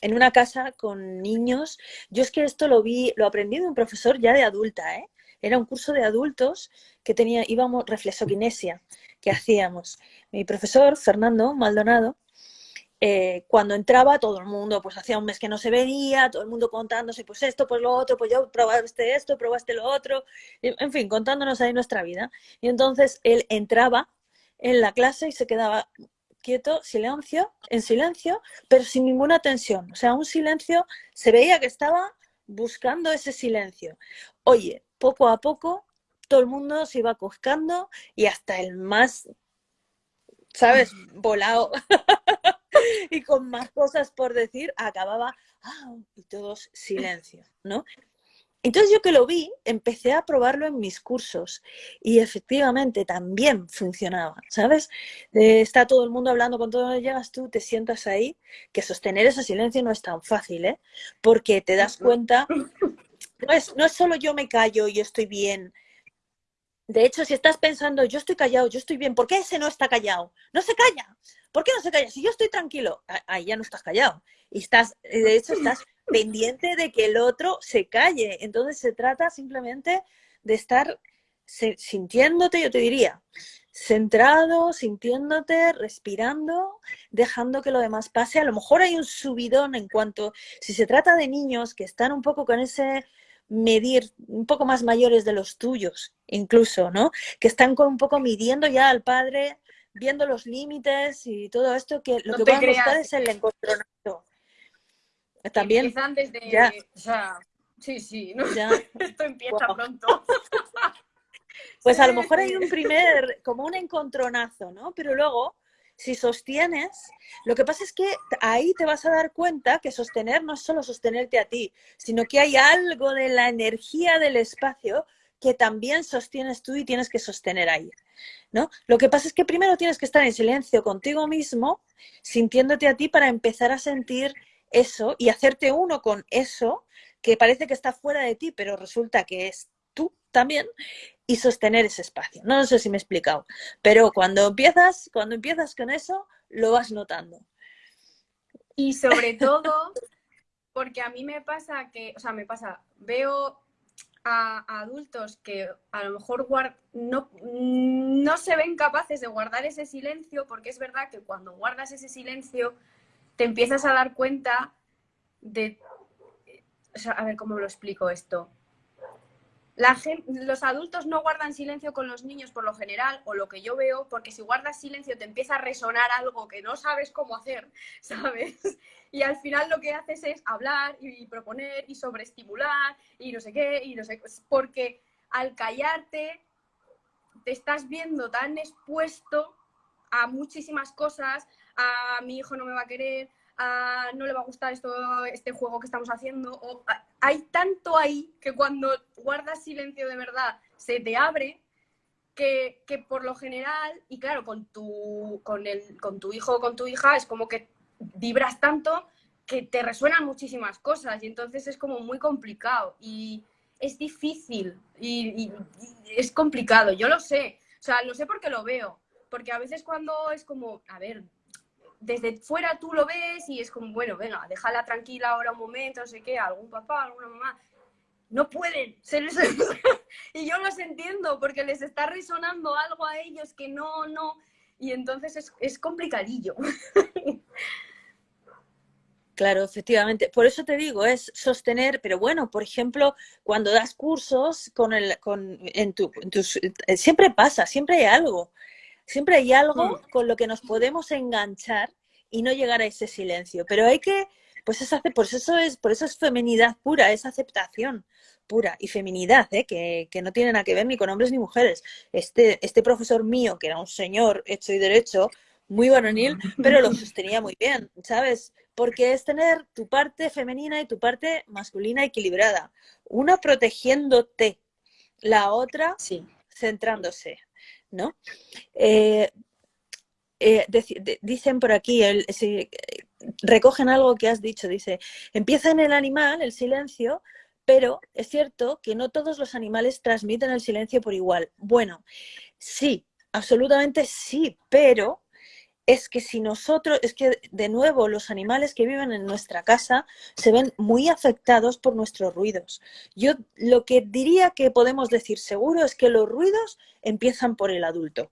en una casa con niños, yo es que esto lo vi, lo aprendí de un profesor ya de adulta, ¿eh? Era un curso de adultos que tenía, íbamos, reflexoquinesia, que hacíamos. Mi profesor, Fernando Maldonado, eh, cuando entraba todo el mundo, pues hacía un mes que no se veía, todo el mundo contándose, pues esto, pues lo otro, pues yo probaste esto, probaste lo otro, en fin, contándonos ahí nuestra vida. Y entonces él entraba en la clase y se quedaba quieto, silencio, en silencio, pero sin ninguna tensión. O sea, un silencio, se veía que estaba buscando ese silencio. Oye, poco a poco todo el mundo se iba coscando y hasta el más, ¿sabes? Volado y con más cosas por decir, acababa, ah, y todos silencio, ¿no? Entonces yo que lo vi, empecé a probarlo en mis cursos y efectivamente también funcionaba, ¿sabes? está todo el mundo hablando, con todo llegas tú, te sientas ahí, que sostener ese silencio no es tan fácil, ¿eh? Porque te das cuenta, no es, no es solo yo me callo y estoy bien, de hecho, si estás pensando, yo estoy callado, yo estoy bien, ¿por qué ese no está callado? No se calla. ¿Por qué no se calla? Si yo estoy tranquilo, ahí ya no estás callado. Y estás, de hecho, estás pendiente de que el otro se calle. Entonces se trata simplemente de estar sintiéndote, yo te diría, centrado, sintiéndote, respirando, dejando que lo demás pase. A lo mejor hay un subidón en cuanto, si se trata de niños que están un poco con ese medir un poco más mayores de los tuyos, incluso, ¿no? Que están con un poco midiendo ya al padre, viendo los límites y todo esto, que lo que van a buscar es el encontronazo. También. Empiezan desde. Ya. O sea, sí, sí, ¿no? ya. esto empieza pronto. Pues a lo mejor hay un primer, como un encontronazo, ¿no? Pero luego, si sostienes, lo que pasa es que ahí te vas a dar cuenta que sostener no es solo sostenerte a ti, sino que hay algo de la energía del espacio que también sostienes tú y tienes que sostener ahí. ¿no? Lo que pasa es que primero tienes que estar en silencio contigo mismo, sintiéndote a ti para empezar a sentir eso y hacerte uno con eso que parece que está fuera de ti, pero resulta que es tú también y sostener ese espacio. No, sé si me he explicado, pero cuando empiezas, cuando empiezas con eso, lo vas notando. Y sobre todo, porque a mí me pasa que, o sea, me pasa, veo a, adultos que a lo mejor no, no se ven capaces de guardar ese silencio, porque es verdad que cuando guardas ese silencio, te empiezas a dar cuenta de, a ver cómo lo explico esto los adultos no guardan silencio con los niños por lo general, o lo que yo veo, porque si guardas silencio te empieza a resonar algo que no sabes cómo hacer, ¿sabes? Y al final lo que haces es hablar y, proponer y sobreestimular y no sé qué, y no sé porque al callarte te estás viendo tan expuesto a muchísimas cosas, a mi hijo no me va a querer, no le va a gustar esto, este juego que estamos haciendo. Hay tanto ahí que cuando guardas silencio de verdad se te abre que, por lo general, y claro, con tu, con, el, con tu hijo o con tu hija es como que vibras tanto que te resuenan muchísimas cosas y entonces es como muy complicado y es difícil y es complicado, yo lo sé, o sea, lo sé porque lo veo, porque a veces cuando es como, a ver, desde fuera tú lo ves y es como, bueno, venga, déjala tranquila ahora un momento, no sé qué, algún papá, alguna mamá. No pueden ser eso. y yo los entiendo porque les está resonando algo a ellos que no, no. Y entonces es, es complicadillo. Claro, efectivamente. Por eso te digo, es sostener, pero bueno, por ejemplo, cuando das cursos con el, con, en, tu, tus, eh, siempre pasa, siempre hay algo. Siempre hay algo mm. con lo que nos podemos enganchar y no llegar a ese silencio. Pero hay que, pues es por eso es, por eso es feminidad pura, es aceptación pura y feminidad, ¿eh? que, que, no tiene nada que ver ni con hombres ni mujeres. Este, este profesor mío, que era un señor hecho y derecho, muy varonil, pero lo sostenía muy bien, ¿sabes? Porque es tener tu parte femenina y tu parte masculina equilibrada. Una protegiéndote, la otra sí. centrándose. ¿No? Eh, eh, dicen por aquí, recogen algo que has dicho, dice, empieza en el animal el silencio, pero es cierto que no todos los animales transmiten el silencio por igual. Bueno, sí, absolutamente sí, pero es que si nosotros, es que de nuevo los animales que viven en nuestra casa se ven muy afectados por nuestros ruidos. Yo lo que diría que podemos decir seguro es que los ruidos empiezan por el adulto.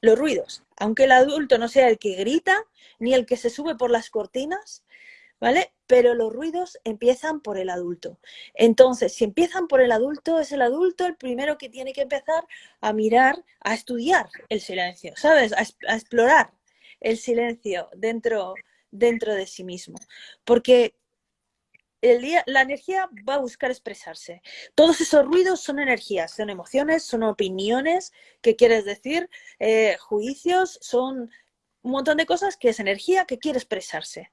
Los ruidos, aunque el adulto no sea el que grita ni el que se sube por las cortinas, ¿vale? Pero los ruidos empiezan por el adulto. Entonces, si empiezan por el adulto, es el adulto el primero que tiene que empezar a mirar, a estudiar el silencio, ¿sabes? A, explorar el silencio dentro, dentro de sí mismo. Porque el día, la energía va a buscar expresarse. Todos esos ruidos son energías, son emociones, son opiniones, ¿qué quieres decir? Eh, juicios, son un montón de cosas que es energía que quiere expresarse.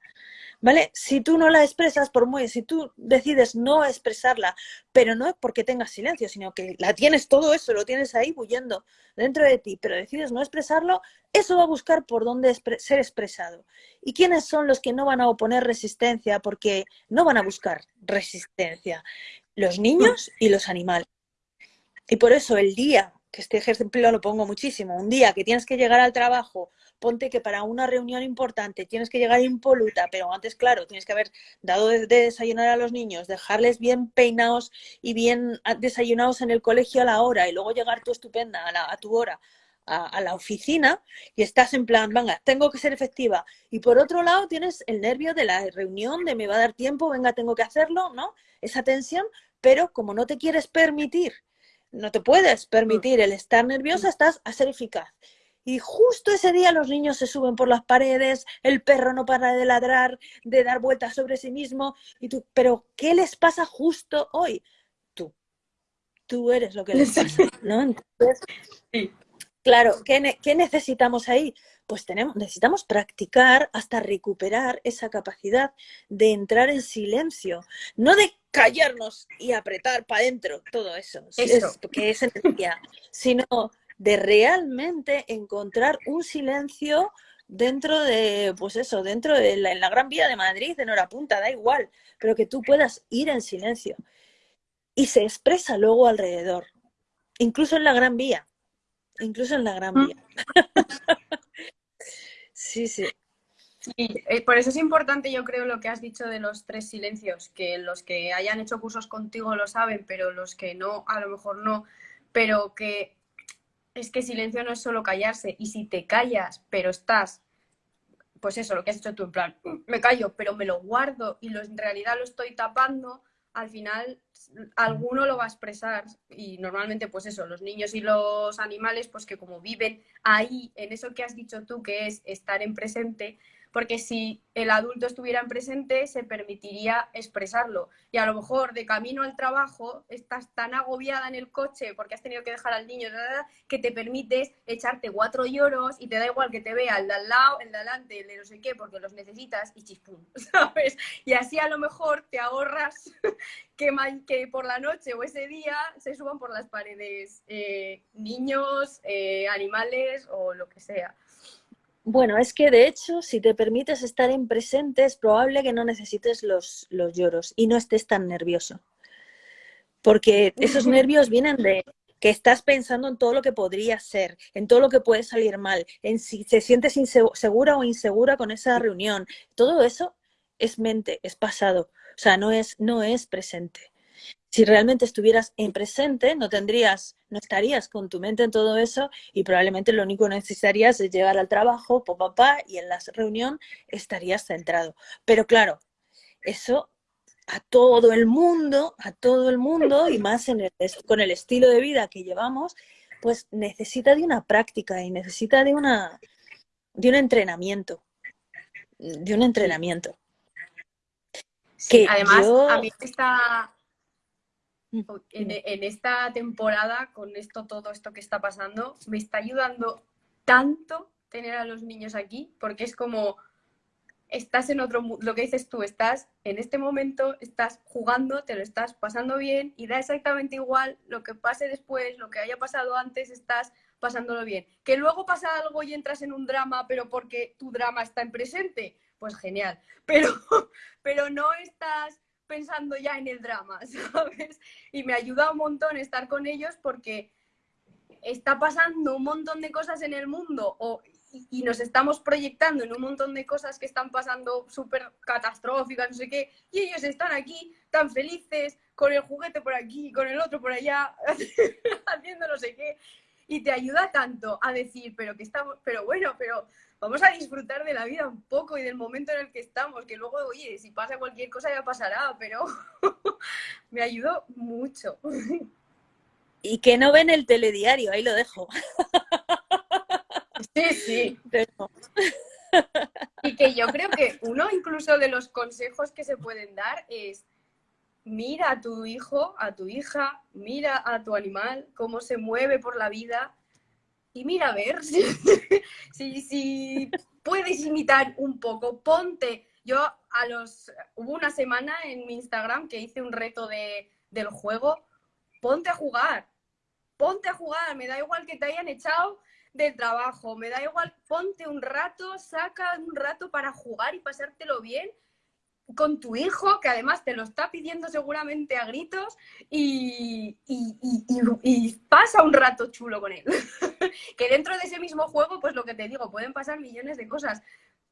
¿Vale? Si tú no la expresas, por muy, si tú decides no expresarla, pero no es porque tengas silencio, sino que la tienes todo eso, lo tienes ahí bullendo dentro de ti, pero decides no expresarlo, eso va a buscar por dónde ser expresado. ¿Y quiénes son los que no van a oponer resistencia porque no van a buscar resistencia? Los niños y los animales. Y por eso el día, que este ejemplo lo pongo muchísimo, un día que tienes que llegar al trabajo ponte que para una reunión importante tienes que llegar impoluta, pero antes, claro, tienes que haber dado de, desayunar a los niños, dejarles bien peinados y bien desayunados en el colegio a la hora y luego llegar tú estupenda a, tu hora a, la oficina y estás en plan, venga, tengo que ser efectiva. Y por otro lado tienes el nervio de la reunión, de me va a dar tiempo, venga, tengo que hacerlo, ¿no? Esa tensión, pero como no te quieres permitir no te puedes permitir el estar nerviosa, estás a ser eficaz. Y justo ese día los niños se suben por las paredes, el perro no para de ladrar, de dar vueltas sobre sí mismo. Y tú, pero ¿qué les pasa justo hoy? Tú. Tú eres lo que les pasa, ¿no? Entonces, claro, ¿qué, ¿qué, necesitamos ahí? Pues tenemos, necesitamos practicar hasta recuperar esa capacidad de entrar en silencio, no de callarnos y apretar para adentro, todo eso, eso. que es energía, sino de realmente encontrar un silencio dentro de, pues eso, dentro de la, en la Gran Vía de Madrid, en hora punta, da igual, pero que tú puedas ir en silencio. Y se expresa luego alrededor, incluso en la Gran Vía, incluso en la Gran mm. Vía. sí, sí. Eh, por eso es importante, yo creo, lo que has dicho de los tres silencios, que los que hayan hecho cursos contigo lo saben, pero los que no, a lo mejor no, pero que es que silencio no es solo callarse, y si te callas, pero estás, pues eso, lo que has hecho tú, en plan, me callo, pero me lo guardo y lo, en realidad lo estoy tapando, al final alguno lo va a expresar y normalmente pues eso, los niños y los animales pues que como viven ahí en eso que has dicho tú que es estar en presente, porque si el adulto estuviera en presente se permitiría expresarlo. Y a lo mejor de camino al trabajo estás tan agobiada en el coche porque has tenido que dejar al niño que te permites echarte cuatro lloros y te da igual que te vea el de al lado, el de adelante, el de no sé qué, porque los necesitas y chispum, ¿sabes? Y así a lo mejor te ahorras que, que por la noche o ese día se suban por las paredes eh, niños, eh, animales o lo que sea. Bueno, es que de hecho, si te permites estar en presente, es probable que no necesites los, los lloros y no estés tan nervioso. Porque esos nervios vienen de que estás pensando en todo lo que podría ser, en todo lo que puede salir mal, en si te sientes insegura o insegura con esa reunión. Todo eso es mente, es pasado. O sea, no es, no es presente si realmente estuvieras en presente, no tendrías, no estarías con tu mente en todo eso y probablemente lo único que necesitarías es llegar al trabajo, papá, y en la reunión estarías centrado. Pero claro, eso a todo el mundo, a todo el mundo, y más en con el estilo de vida que llevamos, pues necesita de una práctica y necesita de una de un entrenamiento. De un entrenamiento. que además, a mí está en, esta temporada, con esto, todo esto que está pasando, me está ayudando tanto tener a los niños aquí, porque es como, estás en otro, lo que dices tú, estás en este momento, estás jugando, te lo estás pasando bien y da exactamente igual lo que pase después, lo que haya pasado antes, estás pasándolo bien. Que luego pasa algo y entras en un drama, pero porque tu drama está en presente, pues genial. Pero, pero no estás pensando ya en el drama, ¿sabes? Y me ayuda un montón estar con ellos porque está pasando un montón de cosas en el mundo o, y, nos estamos proyectando en un montón de cosas que están pasando súper catastróficas, no sé qué, y ellos están aquí tan felices con el juguete por aquí, con el otro por allá, haciendo no sé qué, y te ayuda tanto a decir, pero que estamos, pero bueno, pero vamos a disfrutar de la vida un poco y del momento en el que estamos, que luego, oye, si pasa cualquier cosa ya pasará, pero me ayudó mucho. Y que no ven el telediario, ahí lo dejo. Sí, sí. Y que yo creo que uno incluso de los consejos que se pueden dar es mira a tu hijo, a tu hija, mira a tu animal, cómo se mueve por la vida y mira a ver si, si, puedes imitar un poco. Ponte, yo a los, hubo una semana en mi Instagram que hice un reto de, del juego, ponte a jugar, ponte a jugar, me da igual que te hayan echado del trabajo, me da igual, ponte un rato, saca un rato para jugar y pasártelo bien con tu hijo, que además te lo está pidiendo seguramente a gritos, y, pasa un rato chulo con él. que dentro de ese mismo juego, pues lo que te digo, pueden pasar millones de cosas,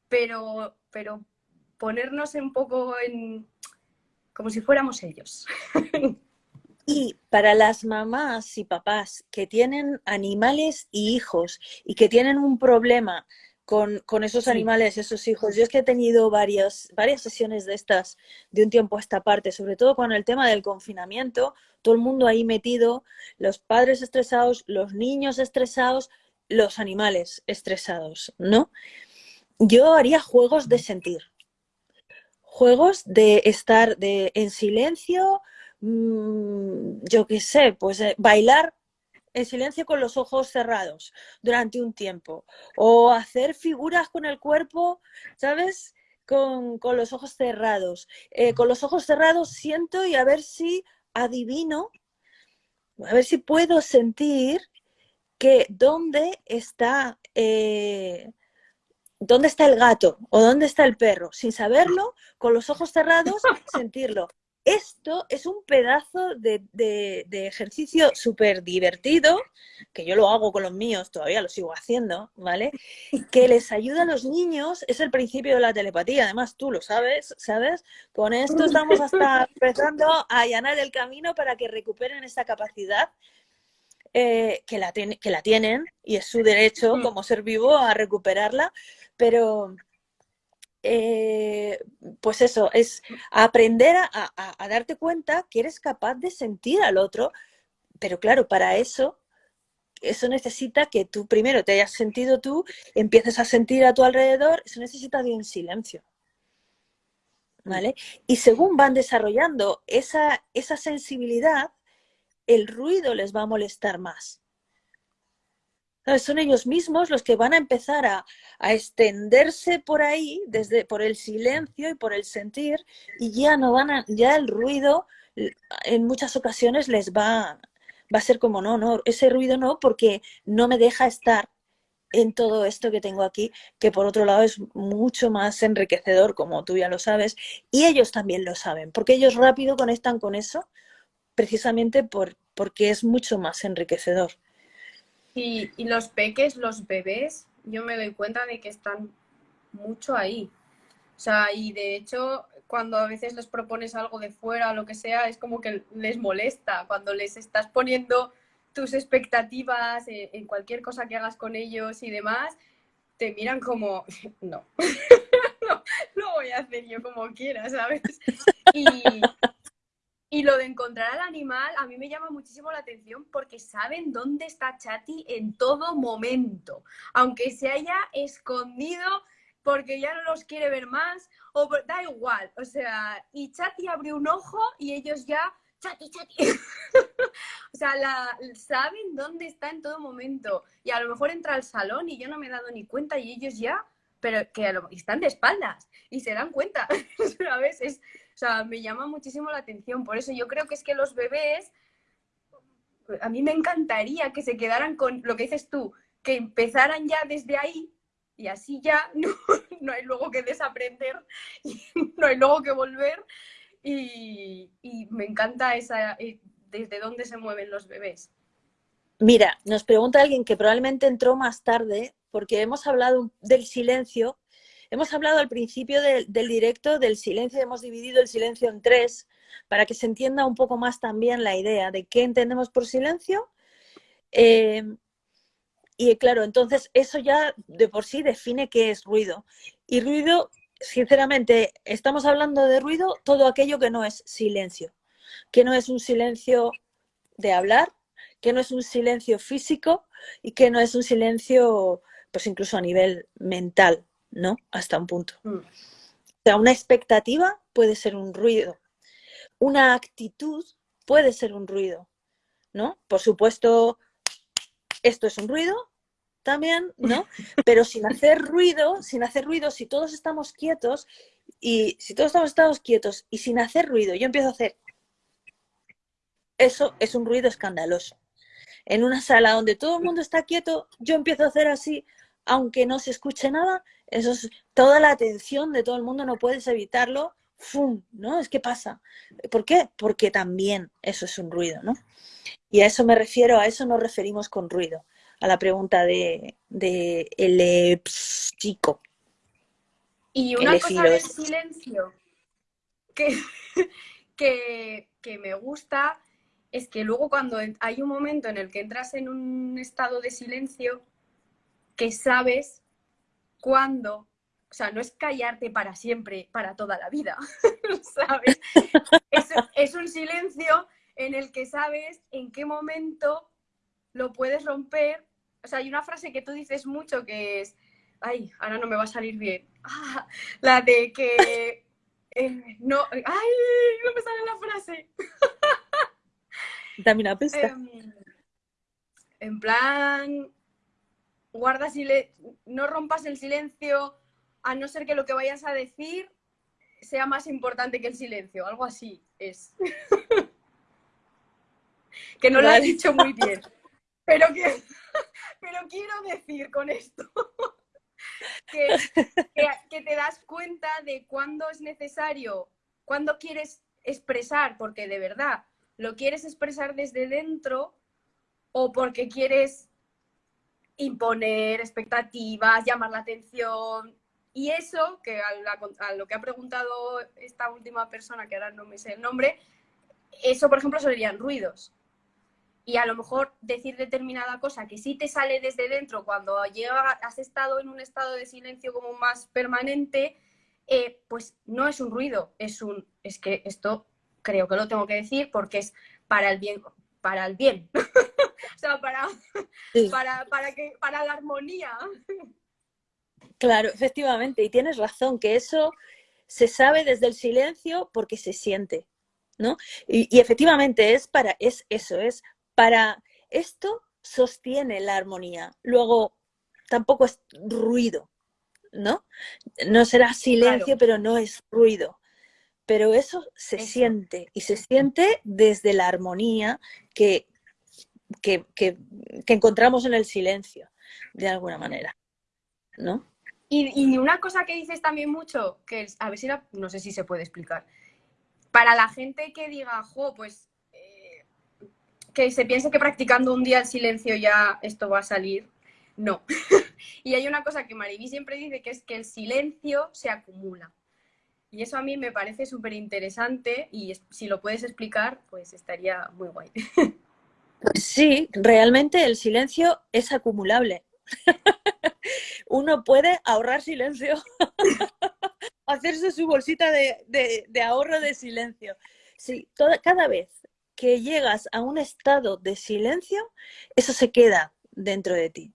pero, pero ponernos un poco en... como si fuéramos ellos. Y para las mamás y papás que tienen animales y hijos y que tienen un problema con, esos animales, esos hijos. Yo es que he tenido varias, varias sesiones de estas de un tiempo a esta parte, sobre todo con el tema del confinamiento, todo el mundo ahí metido, los padres estresados, los niños estresados, los animales estresados, ¿no? Yo haría juegos de sentir, juegos de estar de, en silencio, mm, yo qué sé, pues eh, bailar en silencio con los ojos cerrados durante un tiempo. O hacer figuras con el cuerpo, ¿sabes? Con, los ojos cerrados. Eh, con los ojos cerrados siento y a ver si adivino, a ver si puedo sentir que dónde está, eh, dónde está el gato o dónde está el perro. Sin saberlo, con los ojos cerrados, sentirlo. Esto es un pedazo de, ejercicio súper divertido, que yo lo hago con los míos, todavía lo sigo haciendo, ¿vale? Que les ayuda a los niños, es el principio de la telepatía, además tú lo sabes, ¿sabes? Con esto estamos hasta empezando a allanar el camino para que recuperen esta capacidad eh, que, la que la tienen y es su derecho mm. como ser vivo a recuperarla, pero eh, pues eso, es aprender a, darte cuenta que eres capaz de sentir al otro, pero claro, para eso, eso necesita que tú primero te hayas sentido tú, empieces a sentir a tu alrededor, eso necesita de un silencio. ¿Vale? Y según van desarrollando esa, esa sensibilidad, el ruido les va a molestar más. Son ellos mismos los que van a empezar a, extenderse por ahí, desde, por el silencio y por el sentir, y ya no van a, ya el ruido en muchas ocasiones les va, va a ser como, no, no, ese ruido no, porque no me deja estar en todo esto que tengo aquí, que por otro lado es mucho más enriquecedor, como tú ya lo sabes, y ellos también lo saben, porque ellos rápido conectan con eso, precisamente por, porque es mucho más enriquecedor. Y, los peques, los bebés, yo me doy cuenta de que están mucho ahí. O sea, y de hecho, cuando a veces les propones algo de fuera lo que sea, es como que les molesta. Cuando les estás poniendo tus expectativas en, cualquier cosa que hagas con ellos y demás, te miran como, no, no, lo voy a hacer yo como quiera, ¿sabes? Y, y lo de encontrar al animal a mí me llama muchísimo la atención porque saben dónde está Chati en todo momento. Aunque se haya escondido porque ya no los quiere ver más, o da igual. O sea, y Chati abre un ojo y ellos ya, Chati, Chati. o sea, saben dónde está en todo momento. Y a lo mejor entra al salón y yo no me he dado ni cuenta y ellos ya, pero que están de espaldas y se dan cuenta. ¿Sabes? Es, o sea, me llama muchísimo la atención. Por eso yo creo que es que los bebés, a mí me encantaría que se quedaran con lo que dices tú, que empezaran ya desde ahí y así ya no, hay luego que desaprender, no hay luego que volver. Y, me encanta esa, eh, desde dónde se mueven los bebés. Mira, nos pregunta alguien que probablemente entró más tarde, porque hemos hablado del silencio Hemos hablado al principio del directo del silencio, hemos dividido el silencio en tres para que se entienda un poco más también la idea de qué entendemos por silencio. Eh, y claro, entonces eso ya de por sí define qué es ruido. Y ruido, sinceramente, estamos hablando de ruido todo aquello que no es silencio, que no es un silencio de hablar, que no es un silencio físico y que no es un silencio, pues incluso a nivel mental. ¿No? Hasta un punto. Mm. O sea, una expectativa puede ser un ruido. Una actitud puede ser un ruido, ¿no? Por supuesto, esto es un ruido también, ¿no? Pero sin hacer ruido, sin hacer ruido, si todos estamos quietos y si todos estamos, estamos quietos y sin hacer ruido, yo empiezo a hacer eso es un ruido escandaloso. En una sala donde todo el mundo está quieto, yo empiezo a hacer así, aunque no se escuche nada, eso es toda la atención de todo el mundo, no puedes evitarlo, ¡fum! ¿no? Es que pasa. ¿Por qué? Porque también eso es un ruido, ¿no? Y a eso me refiero, a eso nos referimos con ruido, a la pregunta de, de el chico. Y una cosa del silencio que, que, que me gusta es que luego cuando hay un momento en el que entras en un estado de silencio, que sabes cuándo, o sea, no es callarte para siempre, para toda la vida, ¿sabes? Es, un silencio en el que sabes en qué momento lo puedes romper. O sea, hay una frase que tú dices mucho que es, ay, ahora no me va a salir bien. Ah, la de que eh, no, ay, no me sale la frase. Dame una pista. Em, en plan, guarda silencio, no rompas el silencio a no ser que lo que vayas a decir sea más importante que el silencio, algo así es. que no lo has dicho muy bien. Pero, que, pero quiero decir con esto que, que, te das cuenta de cuándo es necesario, cuándo quieres expresar, porque de verdad lo quieres expresar desde dentro o porque quieres imponer expectativas, llamar la atención. Y eso, que a, lo que ha preguntado esta última persona, que ahora no me sé el nombre, eso, por ejemplo, serían ruidos. Y a lo mejor decir determinada cosa que sí te sale desde dentro cuando has estado en un estado de silencio como más permanente, eh, pues no es un ruido, es un, es que esto creo que lo tengo que decir porque es para el bien, para el bien. o sea, para, para, para, que, para la armonía. Claro, efectivamente, y tienes razón, que eso se sabe desde el silencio porque se siente, ¿no? Y, efectivamente es para, es eso, es para, esto sostiene la armonía. Luego, tampoco es ruido, ¿no? No será silencio, pero no es ruido pero eso se siente y se siente desde la armonía que, que, encontramos en el silencio, de alguna manera, ¿no? Y, una cosa que dices también mucho, que a ver si no sé si se puede explicar, para la gente que diga, jo, pues eh, que se piense que practicando un día el silencio ya esto va a salir, no. y hay una cosa que Mariví siempre dice, que es que el silencio se acumula. Y eso a mí me parece súper interesante y si lo puedes explicar, pues estaría muy guay. Sí, realmente el silencio es acumulable. Uno puede ahorrar silencio, hacerse su bolsita de, ahorro de silencio. Sí, cada vez que llegas a un estado de silencio, eso se queda dentro de ti.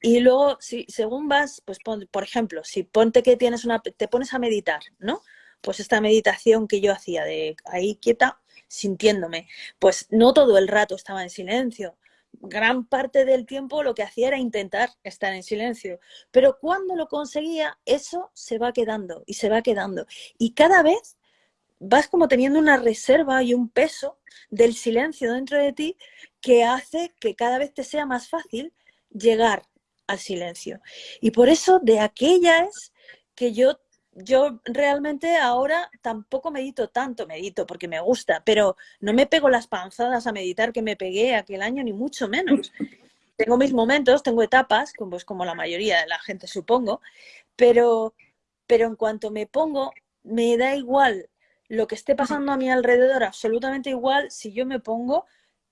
Y luego, si, según vas, pues por ejemplo, si ponte que tienes una, te pones a meditar, ¿no? Pues esta meditación que yo hacía de ahí quieta, sintiéndome, pues no todo el rato estaba en silencio. Gran parte del tiempo lo que hacía era intentar estar en silencio. Pero cuando lo conseguía, eso se va quedando y se va quedando. Y cada vez vas como teniendo una reserva y un peso del silencio dentro de ti que hace que cada vez te sea más fácil llegar al silencio. Y por eso de aquella es que yo, yo realmente ahora tampoco medito tanto, medito porque me gusta, pero no me pego las panzadas a meditar que me pegué aquel año, ni mucho menos. Tengo mis momentos, tengo etapas, pues como la mayoría de la gente supongo, pero, pero en cuanto me pongo, me da igual lo que esté pasando a mi alrededor, absolutamente igual, si yo me pongo,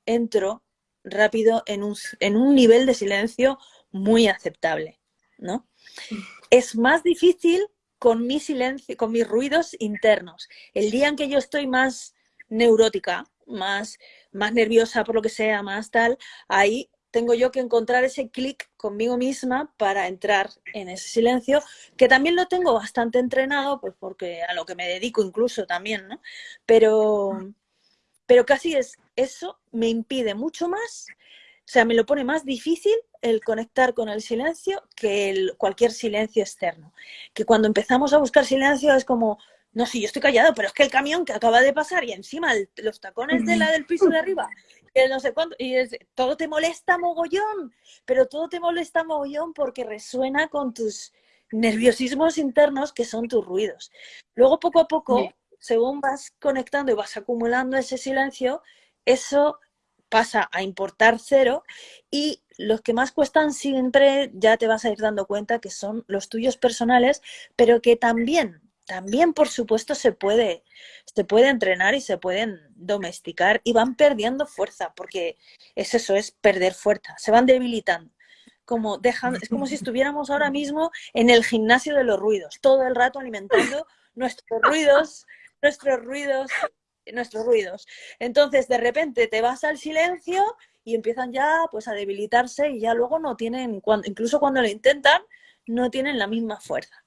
entro rápido en un, en un nivel de silencio muy aceptable, ¿no? Es más difícil con mi silencio, con mis ruidos internos. El día en que yo estoy más neurótica, más, más nerviosa por lo que sea, más tal, ahí tengo yo que encontrar ese clic conmigo misma para entrar en ese silencio, que también lo tengo bastante entrenado, pues porque a lo que me dedico incluso también, ¿no? Pero, pero casi es eso me impide mucho más sea, me lo pone más difícil el conectar con el silencio que el, cualquier silencio externo. Que cuando empezamos a buscar silencio es como, no, sí, yo estoy callado, pero es que el camión que acaba de pasar y encima los tacones de la del piso de arriba, que no sé cuánto, y todo te molesta mogollón, pero todo te molesta mogollón porque resuena con tus, nerviosismos internos que son tus ruidos. Luego, poco a poco, según vas conectando y vas acumulando ese silencio, eso pasa a importar cero y los que más cuestan siempre ya te vas a ir dando cuenta que son los tuyos personales, pero que también, también por supuesto se puede, se puede entrenar y se pueden domesticar y van perdiendo fuerza, porque es eso, es perder fuerza, se van debilitando. Como dejan, es como si estuviéramos ahora mismo en el gimnasio de los ruidos, todo el rato alimentando nuestros ruidos, nuestros ruidos nuestros ruidos. Entonces, de repente te vas al silencio y empiezan ya pues a debilitarse y ya luego no tienen, cuando, incluso cuando lo intentan, no tienen la misma fuerza.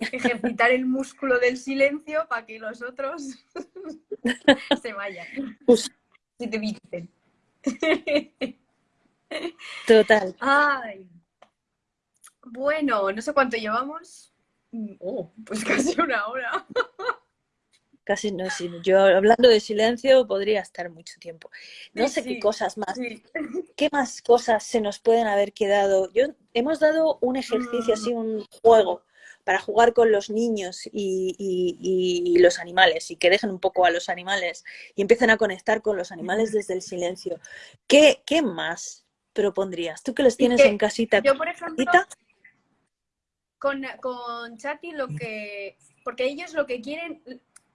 Ejercitar el músculo del silencio para que los otros se vayan. Pues si te visten. Total. Ay. Bueno, no sé cuánto llevamos. Oh, pues casi una hora casi no es Yo hablando de silencio podría estar mucho tiempo. No sé qué cosas más, qué más cosas se nos pueden haber quedado. Yo hemos dado un ejercicio así, mm. un juego para jugar con los niños y, los animales y que dejen un poco a los animales y empiecen a conectar con los animales desde el silencio. ¿Qué, qué más propondrías? Tú que los tienes en casita. Yo, por ejemplo, con, con Chati lo que... Porque ellos lo que quieren,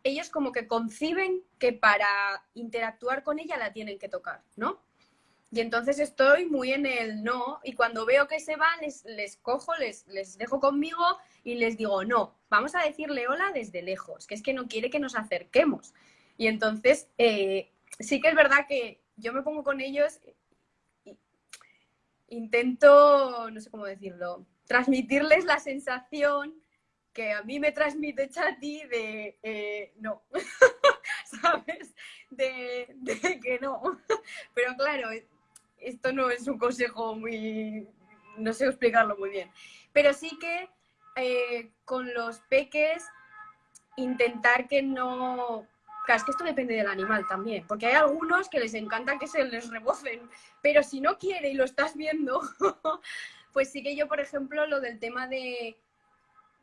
ellos como que conciben que para interactuar con ella la tienen que tocar, ¿no? Y entonces estoy muy en el no, y cuando veo que se van, les, les cojo, les, les dejo conmigo y les digo, no, vamos a decirle hola desde lejos, que es que no quiere que nos acerquemos. Y entonces, eh, sí que es verdad que yo me pongo con ellos, intento, no sé cómo decirlo, transmitirles la sensación que a mí me transmite Chati de eh, no, ¿sabes? De, que no. Pero claro, esto no es un consejo muy, no sé explicarlo muy bien. Pero sí que eh, con los peques intentar que no... Claro, es que esto depende del animal también, porque hay algunos que les encanta que se les rebocen, pero si no quiere y lo estás viendo, pues sí que yo, por ejemplo, lo del tema de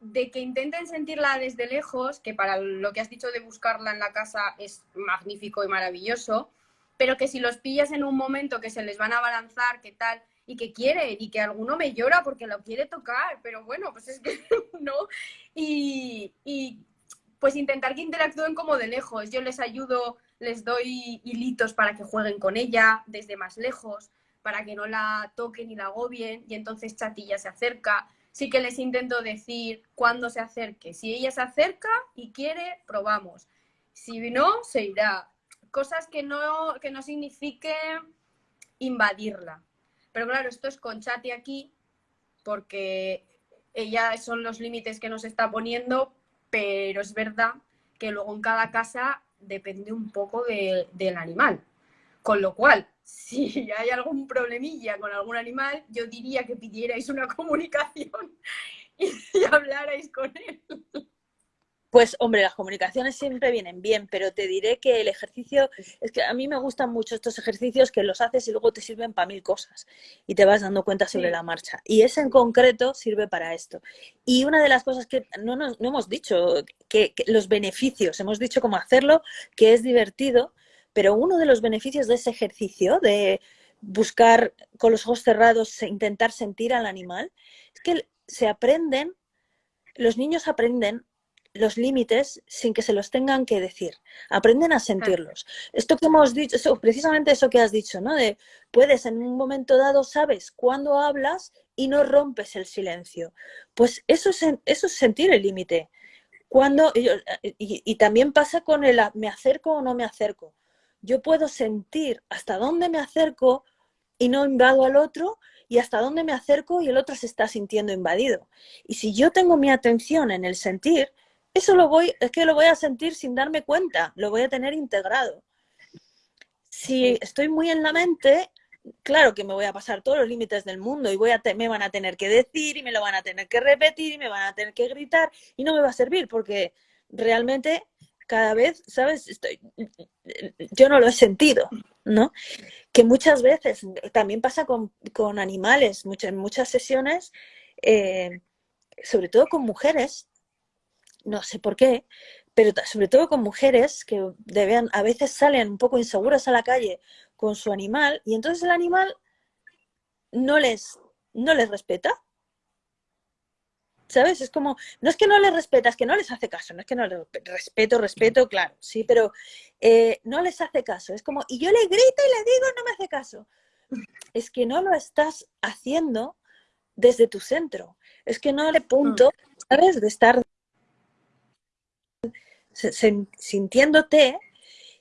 de que intenten sentirla desde lejos, que para lo que has dicho de buscarla en la casa es magnífico y maravilloso, pero que si los pillas en un momento que se les van a abalanzar, que tal, y que quieren, y que alguno me llora porque lo quiere tocar, pero bueno, pues es que no. Y, y pues intentar que interactúen como de lejos. Yo les ayudo, les doy hilitos para que jueguen con ella desde más lejos, para que no la toquen y la agobien, y entonces Chatilla se acerca sí que les intento decir cuándo se acerque. Si ella se acerca y quiere, probamos. Si no, se irá. Cosas que no, que no signifique invadirla. Pero claro, esto es con Chati aquí, porque ella son los límites que nos está poniendo, pero es verdad que luego en cada casa depende un poco del animal. Con lo cual, si hay algún problemilla con algún animal, yo diría que pidierais una comunicación y, hablarais con él. Pues hombre, las comunicaciones siempre vienen bien, pero te diré que el ejercicio, es que a mí me gustan mucho estos ejercicios que los haces y luego te sirven para mil cosas y te vas dando cuenta sobre la marcha. Y ese en concreto sirve para esto. Y una de las cosas que no, no hemos dicho, que, los beneficios, hemos dicho cómo hacerlo, que es divertido, pero uno de los beneficios de ese ejercicio, de buscar con los ojos cerrados, intentar sentir al animal, es que se aprenden, los niños aprenden los límites sin que se los tengan que decir. Aprenden a sentirlos. Esto que hemos dicho, eso, precisamente eso que has dicho, ¿no? De puedes en un momento dado, sabes cuándo hablas y no rompes el silencio. Pues eso es, eso es sentir el límite. Cuando, y, y, también pasa con el me acerco o no me acerco yo puedo sentir hasta dónde me acerco y no invado al otro y hasta dónde me acerco y el otro se está sintiendo invadido. Y si yo tengo mi atención en el sentir, eso lo voy, es que lo voy a sentir sin darme cuenta, lo voy a tener integrado. Si estoy muy en la mente, claro que me voy a pasar todos los límites del mundo y voy a me van a tener que decir y me lo van a tener que repetir y me van a tener que gritar y no me va a servir porque realmente cada vez, ¿sabes? Estoy, yo no lo he sentido, ¿no? Que muchas veces, también pasa con, animales, en muchas sesiones, eh, sobre todo con mujeres, no sé por qué, pero sobre todo con mujeres que deben, a veces salen un poco inseguras a la calle con su animal y entonces el animal no les, no les respeta. ¿Sabes? Es como, no es que no les respeta, es que no les hace caso, no es que no les respeto, respeto, claro, sí, pero eh, no les hace caso. Es como, y yo le grito y le digo, no me hace caso. Es que no lo estás haciendo desde tu centro. Es que no le punto, mm. ¿sabes? De estar sintiéndote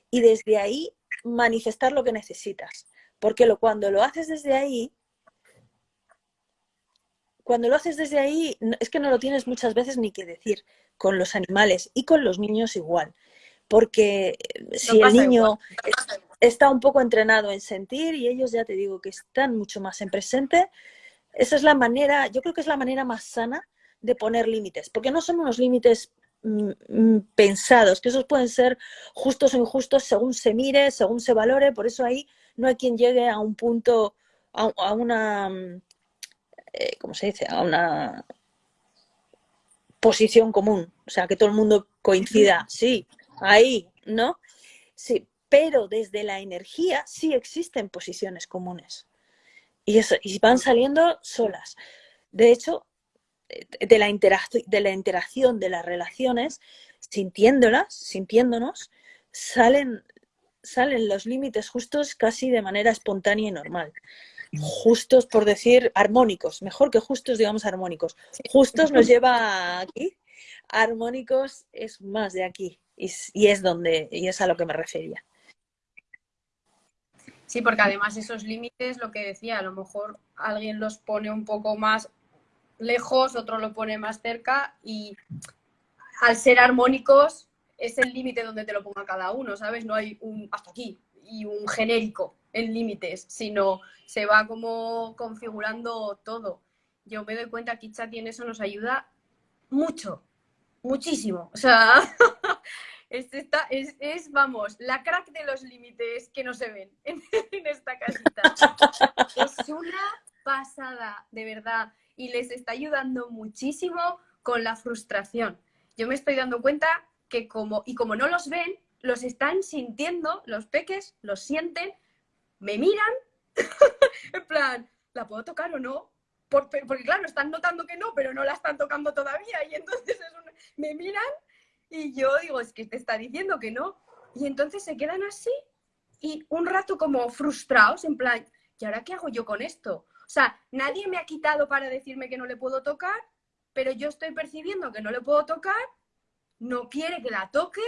y desde ahí manifestar lo que necesitas. Porque lo, cuando lo haces desde ahí, cuando lo haces desde ahí, es que no lo tienes muchas veces ni que decir con los animales y con los niños igual. Porque eh, si el niño está un poco entrenado en sentir y ellos ya te digo que están mucho más en presente, esa es la manera, yo creo que es la manera más sana de poner límites, porque no son unos límites Mm, mm, pensados, que esos pueden ser justos o injustos según se mire, según se valore, por eso ahí no hay quien llegue a un punto, a, una, mm, eh, ¿cómo se dice? A una posición común, o sea, que todo el mundo coincida, sí, ahí, ¿no? Sí, pero desde la energía sí existen posiciones comunes y, eso, y van saliendo solas. De hecho, de la, de la interacción, de las relaciones, sintiéndolas, sintiéndonos, salen, salen los límites justos casi de manera espontánea y normal. Justos, por decir, armónicos, mejor que justos, digamos armónicos. Justos nos lleva aquí, armónicos es más de aquí, y, y es donde, y es a lo que me refería. Sí, porque además esos límites, lo que decía, a lo mejor alguien los pone un poco más lejos, otro lo pone más cerca y al ser armónicos es el límite donde te lo ponga cada uno, ¿sabes? No hay un hasta aquí y un genérico en límites, sino se va como configurando todo. Yo me doy cuenta que Chat en eso nos ayuda mucho, muchísimo. O sea, es, es, vamos, la crack de los límites que no se ven en, en esta casita. Es una pasada, de verdad y les está ayudando muchísimo con la frustración. Yo me estoy dando cuenta que como, y como no los ven, los están sintiendo, los peques los sienten, me miran, en plan, ¿la puedo tocar o no? Porque, claro, están notando que no, pero no la están tocando todavía y entonces me miran y yo digo, es que te está diciendo que no. Y entonces se quedan así y un rato como frustrados, en plan, ¿y ahora qué hago yo con esto? O sea, nadie me ha quitado para decirme que no le puedo tocar, pero yo estoy percibiendo que no le puedo tocar, no quiere que la toque,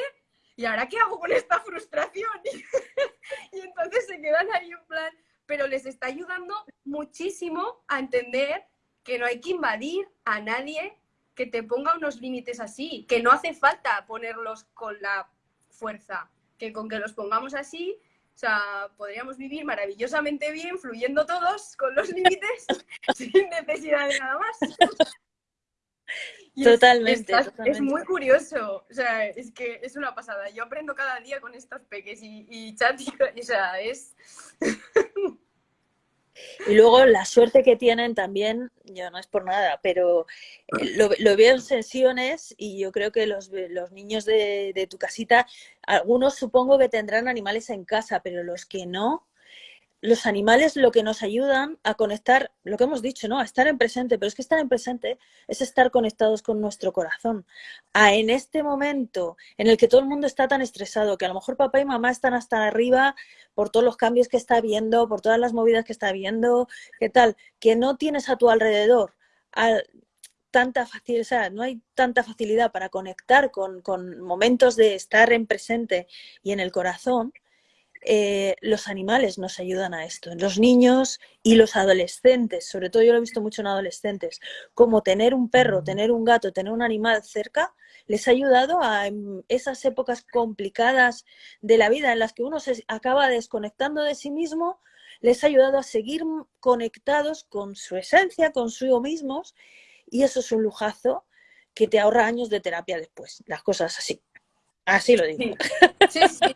¿y ahora qué hago con esta frustración? y entonces se quedan ahí en plan, pero les está ayudando muchísimo a entender que no hay que invadir a nadie que te ponga unos límites así, que no hace falta ponerlos con la fuerza, que con que los pongamos así o sea, podríamos vivir maravillosamente bien, fluyendo todos con los límites, sin necesidad de nada más. Totalmente, es, muy curioso, o sea, es que es una pasada. Yo aprendo cada día con estos peques y, y chat, o sea, es... Y luego la suerte que tienen también, yo no es por nada, pero eh, lo, veo en sesiones y yo creo que los, los niños de, de, tu casita, algunos supongo que tendrán animales en casa, pero los que no, los animales lo que nos ayudan a conectar, lo que hemos dicho, ¿no? A estar en presente, pero es que estar en presente es estar conectados con nuestro corazón. A en este momento en el que todo el mundo está tan estresado, que a lo mejor papá y mamá están hasta arriba por todos los cambios que está viendo, por todas las movidas que está viendo, ¿qué tal? Que no tienes a tu alrededor tanta facilidad, no hay tanta facilidad para conectar con, con momentos de estar en presente y en el corazón, eh, los animales nos ayudan a esto, los niños y los adolescentes, sobre todo yo lo he visto mucho en adolescentes, como tener un perro, tener un gato, tener un animal cerca, les ha ayudado a esas épocas complicadas de la vida en las que uno se acaba desconectando de sí mismo, les ha ayudado a seguir conectados con su esencia, con su mismos, y eso es un lujazo que te ahorra años de terapia después, las cosas así. Así lo digo. Sí, sí,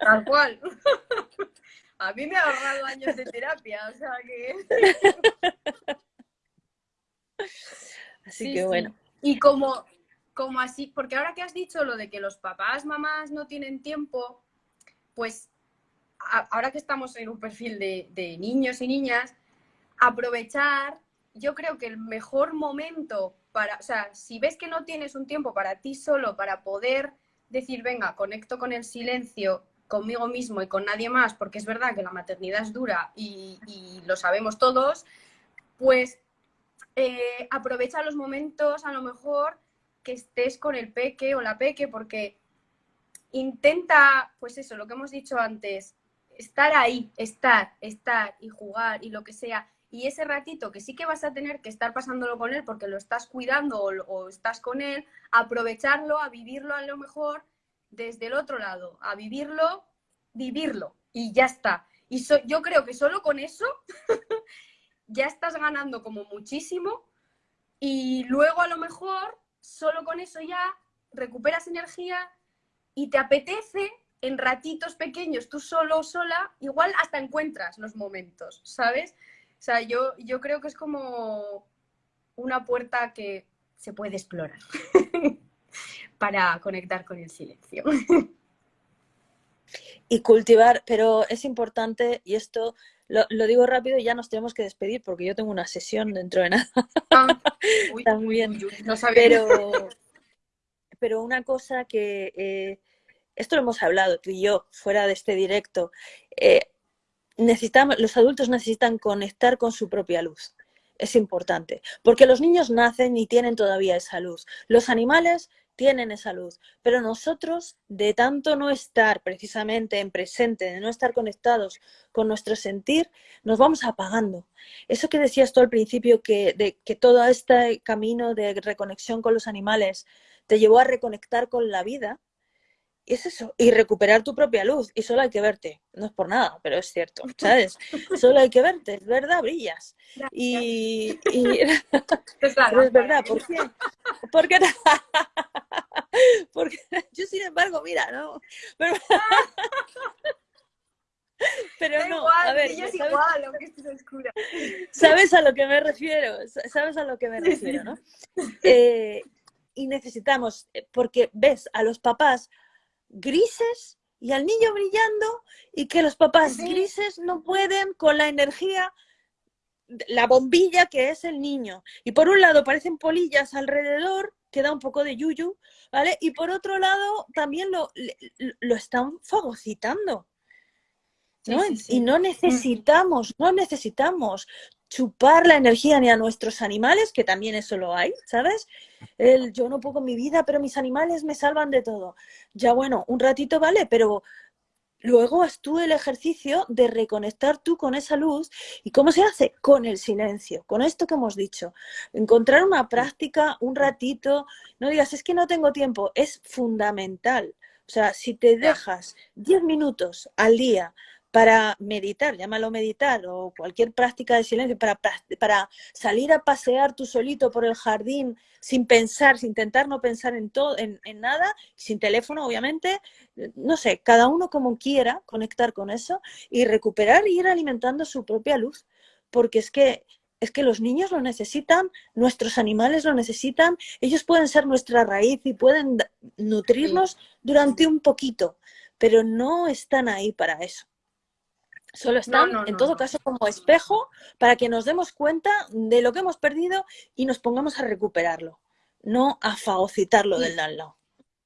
tal cual. A mí me ha ahorrado años de terapia, o sea que... Así que bueno. Y como, como así, porque ahora que has dicho lo de que los papás, mamás no tienen tiempo, pues ahora que estamos en un perfil de, de niños y niñas, aprovechar, yo creo que el mejor momento para, o sea, si ves que no tienes un tiempo para ti solo, para poder decir, venga, conecto con el silencio, conmigo mismo y con nadie más, porque es verdad que la maternidad es dura y, lo sabemos todos, pues eh, aprovecha los momentos a lo mejor que estés con el peque o la peque, porque intenta, pues eso, lo que hemos dicho antes, estar ahí, estar, estar y jugar y lo que sea. Y ese ratito que sí que vas a tener que estar pasándolo con él porque lo estás cuidando o, estás con él, aprovecharlo, a vivirlo a lo mejor desde el otro lado, a vivirlo, vivirlo y ya está. Y yo creo que solo con eso ya estás ganando como muchísimo y luego a lo mejor solo con eso ya recuperas energía y te apetece en ratitos pequeños, tú solo o sola, igual hasta encuentras los momentos, ¿sabes? O sea, yo, yo creo que es como una puerta que se puede explorar para conectar con el silencio. Y cultivar, pero es importante, y esto lo, digo rápido y ya nos tenemos que despedir porque yo tengo una sesión dentro de nada. Ah, También. no pero, pero una cosa que, eh, esto lo hemos hablado tú y yo fuera de este directo, eh, necesitamos, los adultos necesitan conectar con su propia luz. Es importante, porque los niños nacen y tienen todavía esa luz. Los animales tienen esa luz, pero nosotros, de tanto no estar precisamente en presente, de no estar conectados con nuestro sentir, nos vamos apagando. Eso que decías tú al principio, que, de, que todo este camino de reconexión con los animales te llevó a reconectar con la vida, es eso, y recuperar tu propia luz, y solo hay que verte, no es por nada, pero es cierto, ¿sabes? Solo hay que verte, es verdad, brillas. Y, es, verdad, ¿por qué? Porque, porque yo sin embargo, mira, ¿no? Pero, pero no, a ver, ¿sabes? Igual, aunque estés oscura. ¿Sabes a lo que me refiero? ¿Sabes a lo que me refiero, no? Eh, y necesitamos, eh, porque ves a los papás grises y al niño brillando y que los papás grises no pueden con la energía, la bombilla que es el niño. Y por un lado parecen polillas alrededor, que da un poco de yuyu, ¿vale? Y por otro lado también lo, lo están fagocitando. Y no necesitamos, no necesitamos chupar la energía ni a nuestros animales, que también eso lo hay, ¿sabes? El yo no puedo mi vida, pero mis animales me salvan de todo. Ya bueno, un ratito vale, pero luego haz tú el ejercicio de reconectar tú con esa luz. ¿Y cómo se hace? Con el silencio, con esto que hemos dicho. Encontrar una práctica, un ratito, no digas, es que no tengo tiempo, es fundamental. O sea, si te dejas 10 minutos al día para meditar, llámalo meditar, o cualquier práctica de silencio, para, para salir a pasear tú solito por el jardín sin pensar, sin intentar no pensar en, todo, en, nada, sin teléfono, obviamente, no sé, cada uno como quiera conectar con eso y recuperar y ir alimentando su propia luz, porque es que es que los niños lo necesitan, nuestros animales lo necesitan, ellos pueden ser nuestra raíz y pueden nutrirnos durante un poquito, pero no están ahí para eso. Solo están, en todo caso, como espejo para que nos demos cuenta de lo que hemos perdido y nos pongamos a recuperarlo, no a fagocitarlo del lado.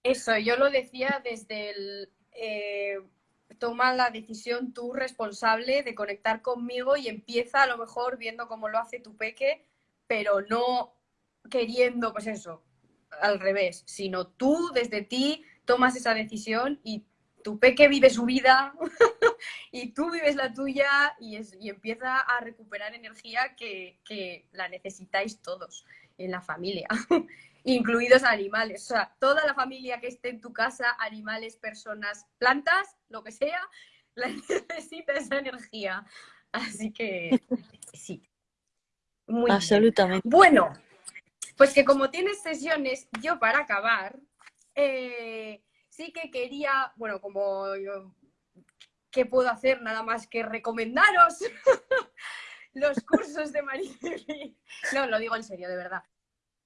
Eso, yo lo decía desde el... Eh, toma la decisión tú responsable de conectar conmigo y empieza a lo mejor viendo cómo lo hace tu peque, pero no queriendo, pues eso, al revés, sino tú desde ti tomas esa decisión y tu peque vive su vida y tú vives la tuya y, empieza a recuperar energía que, la necesitáis todos en la familia, incluidos animales. O sea, toda la familia que esté en tu casa, animales, personas, plantas, lo que sea, necesita esa energía. Así que sí. Muy Absolutamente. Bueno, pues que como tienes sesiones, yo para acabar, eh, sí que quería, bueno, como ¿qué puedo hacer? Nada más que recomendaros los cursos de María. No, lo digo en serio, de verdad.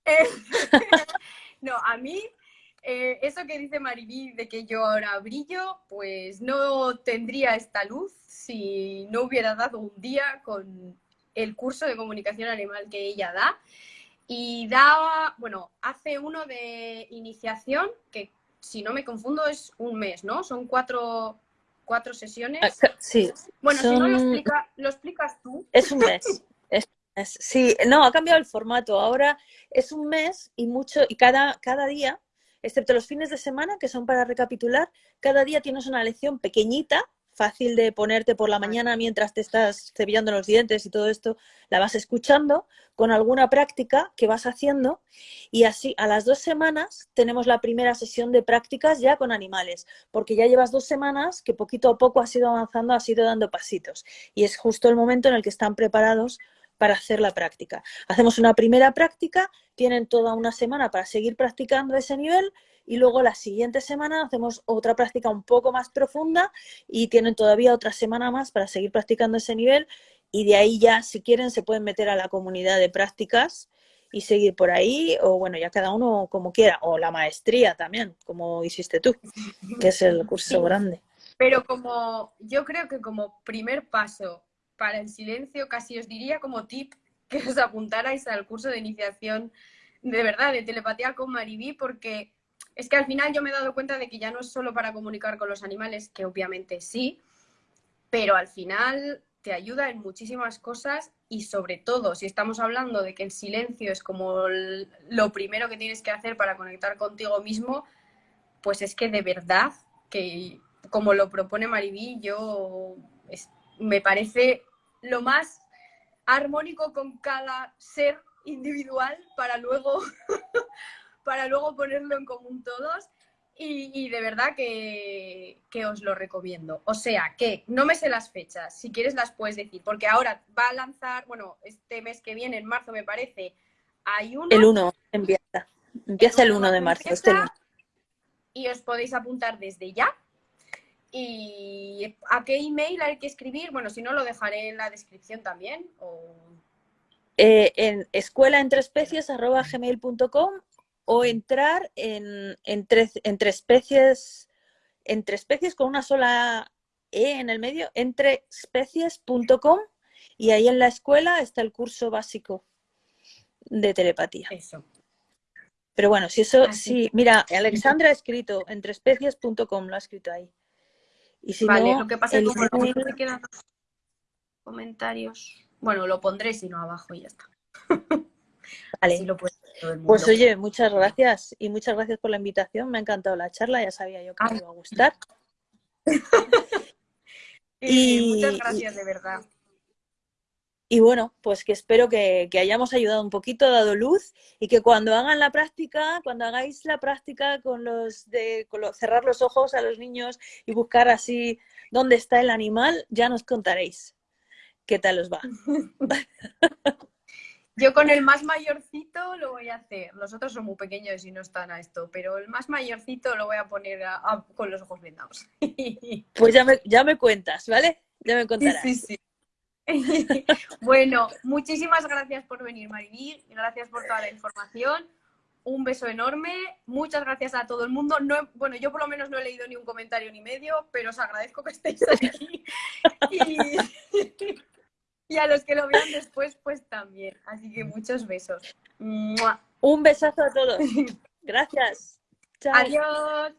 No, a mí, eh, eso que dice Maribí de que yo ahora brillo, pues no tendría esta luz si no hubiera dado un día con el curso de comunicación animal que ella da. Y da, bueno, hace uno de iniciación, que si no me confundo es un mes, ¿no? Son cuatro, cuatro sesiones. Ah, sí. Bueno, si no lo, explica, lo explicas tú. Es un mes. Sí, no, ha cambiado el formato. Ahora es un mes y mucho, y cada, cada día, excepto los fines de semana, que son para recapitular, cada día tienes una lección pequeñita fácil de ponerte por la mañana mientras te estás cepillando los dientes y todo esto, la vas escuchando con alguna práctica que vas haciendo y así a las dos semanas tenemos la primera sesión de prácticas ya con animales, porque ya llevas dos semanas que poquito a poco has ido avanzando, has ido dando pasitos y es justo el momento en el que están preparados para hacer la práctica. Hacemos una primera práctica, tienen toda una semana para seguir practicando ese nivel y luego la siguiente semana hacemos otra práctica un poco más profunda y tienen todavía otra semana más para seguir practicando ese nivel y de ahí ya, si quieren, se pueden meter a la comunidad de prácticas y seguir por ahí, o bueno, ya cada uno como quiera, o la maestría también, como hiciste tú, que es el curso grande. Pero como yo creo que como primer paso para el silencio, casi os diría como tip que os apuntarais al curso de iniciación de verdad, de telepatía con Maribí, porque es que al final yo me he dado cuenta de que ya no es solo para comunicar con los animales, que obviamente sí, pero al final te ayuda en muchísimas cosas y sobre todo si estamos hablando de que el silencio es como lo primero que tienes que hacer para conectar contigo mismo, pues es que de verdad que como lo propone Maribí, yo me parece lo más armónico con cada ser individual para luego para luego ponerlo en común todos. Y, de verdad que, os lo recomiendo. O sea, que no me sé las fechas, si quieres las puedes decir, porque ahora va a lanzar, bueno, este mes que viene, en marzo me parece, hay uno. El 1 empieza. Empieza el 1 de marzo. Este y os podéis apuntar desde ya. ¿Y a qué email hay que escribir? Bueno, si no, lo dejaré en la descripción también. O... Eh, en escuelaentreespecies.gmail.com o entrar en, entre, entre, especies, entre especies con una sola E en el medio, entreespecies.com y ahí en la escuela está el curso básico de telepatía. Eso. Pero bueno, si eso, sí, mira, Alexandra ha escrito entreespecies.com, lo ha escrito ahí. Y si vale, lo que pasa es que como no quedan comentarios, bueno, lo pondré si no abajo y ya está. Vale. lo pues oye, muchas gracias y muchas gracias por la invitación. Me ha encantado la charla, ya sabía yo que me iba a gustar. y muchas gracias, de verdad. Y bueno, pues que espero que, hayamos ayudado un poquito, dado luz y que cuando hagan la práctica, cuando hagáis la práctica con los de cerrar los ojos a los niños y buscar así dónde está el animal, ya nos contaréis qué tal os va. Yo con el más mayorcito lo voy a hacer. Los otros son muy pequeños y no están a esto, pero el más mayorcito lo voy a poner con los ojos vendados. Pues ya me, ya me cuentas, ¿vale? Ya me contarás. Sí, sí, bueno, muchísimas gracias por venir, Maribí. Gracias por toda la información. Un beso enorme. Muchas gracias a todo el mundo. No, bueno, yo por lo menos no he leído ni un comentario ni medio, pero os agradezco que estéis aquí. y... Y a los que lo vean después, pues también. Así que muchos besos. Un besazo a todos. Gracias. Adiós.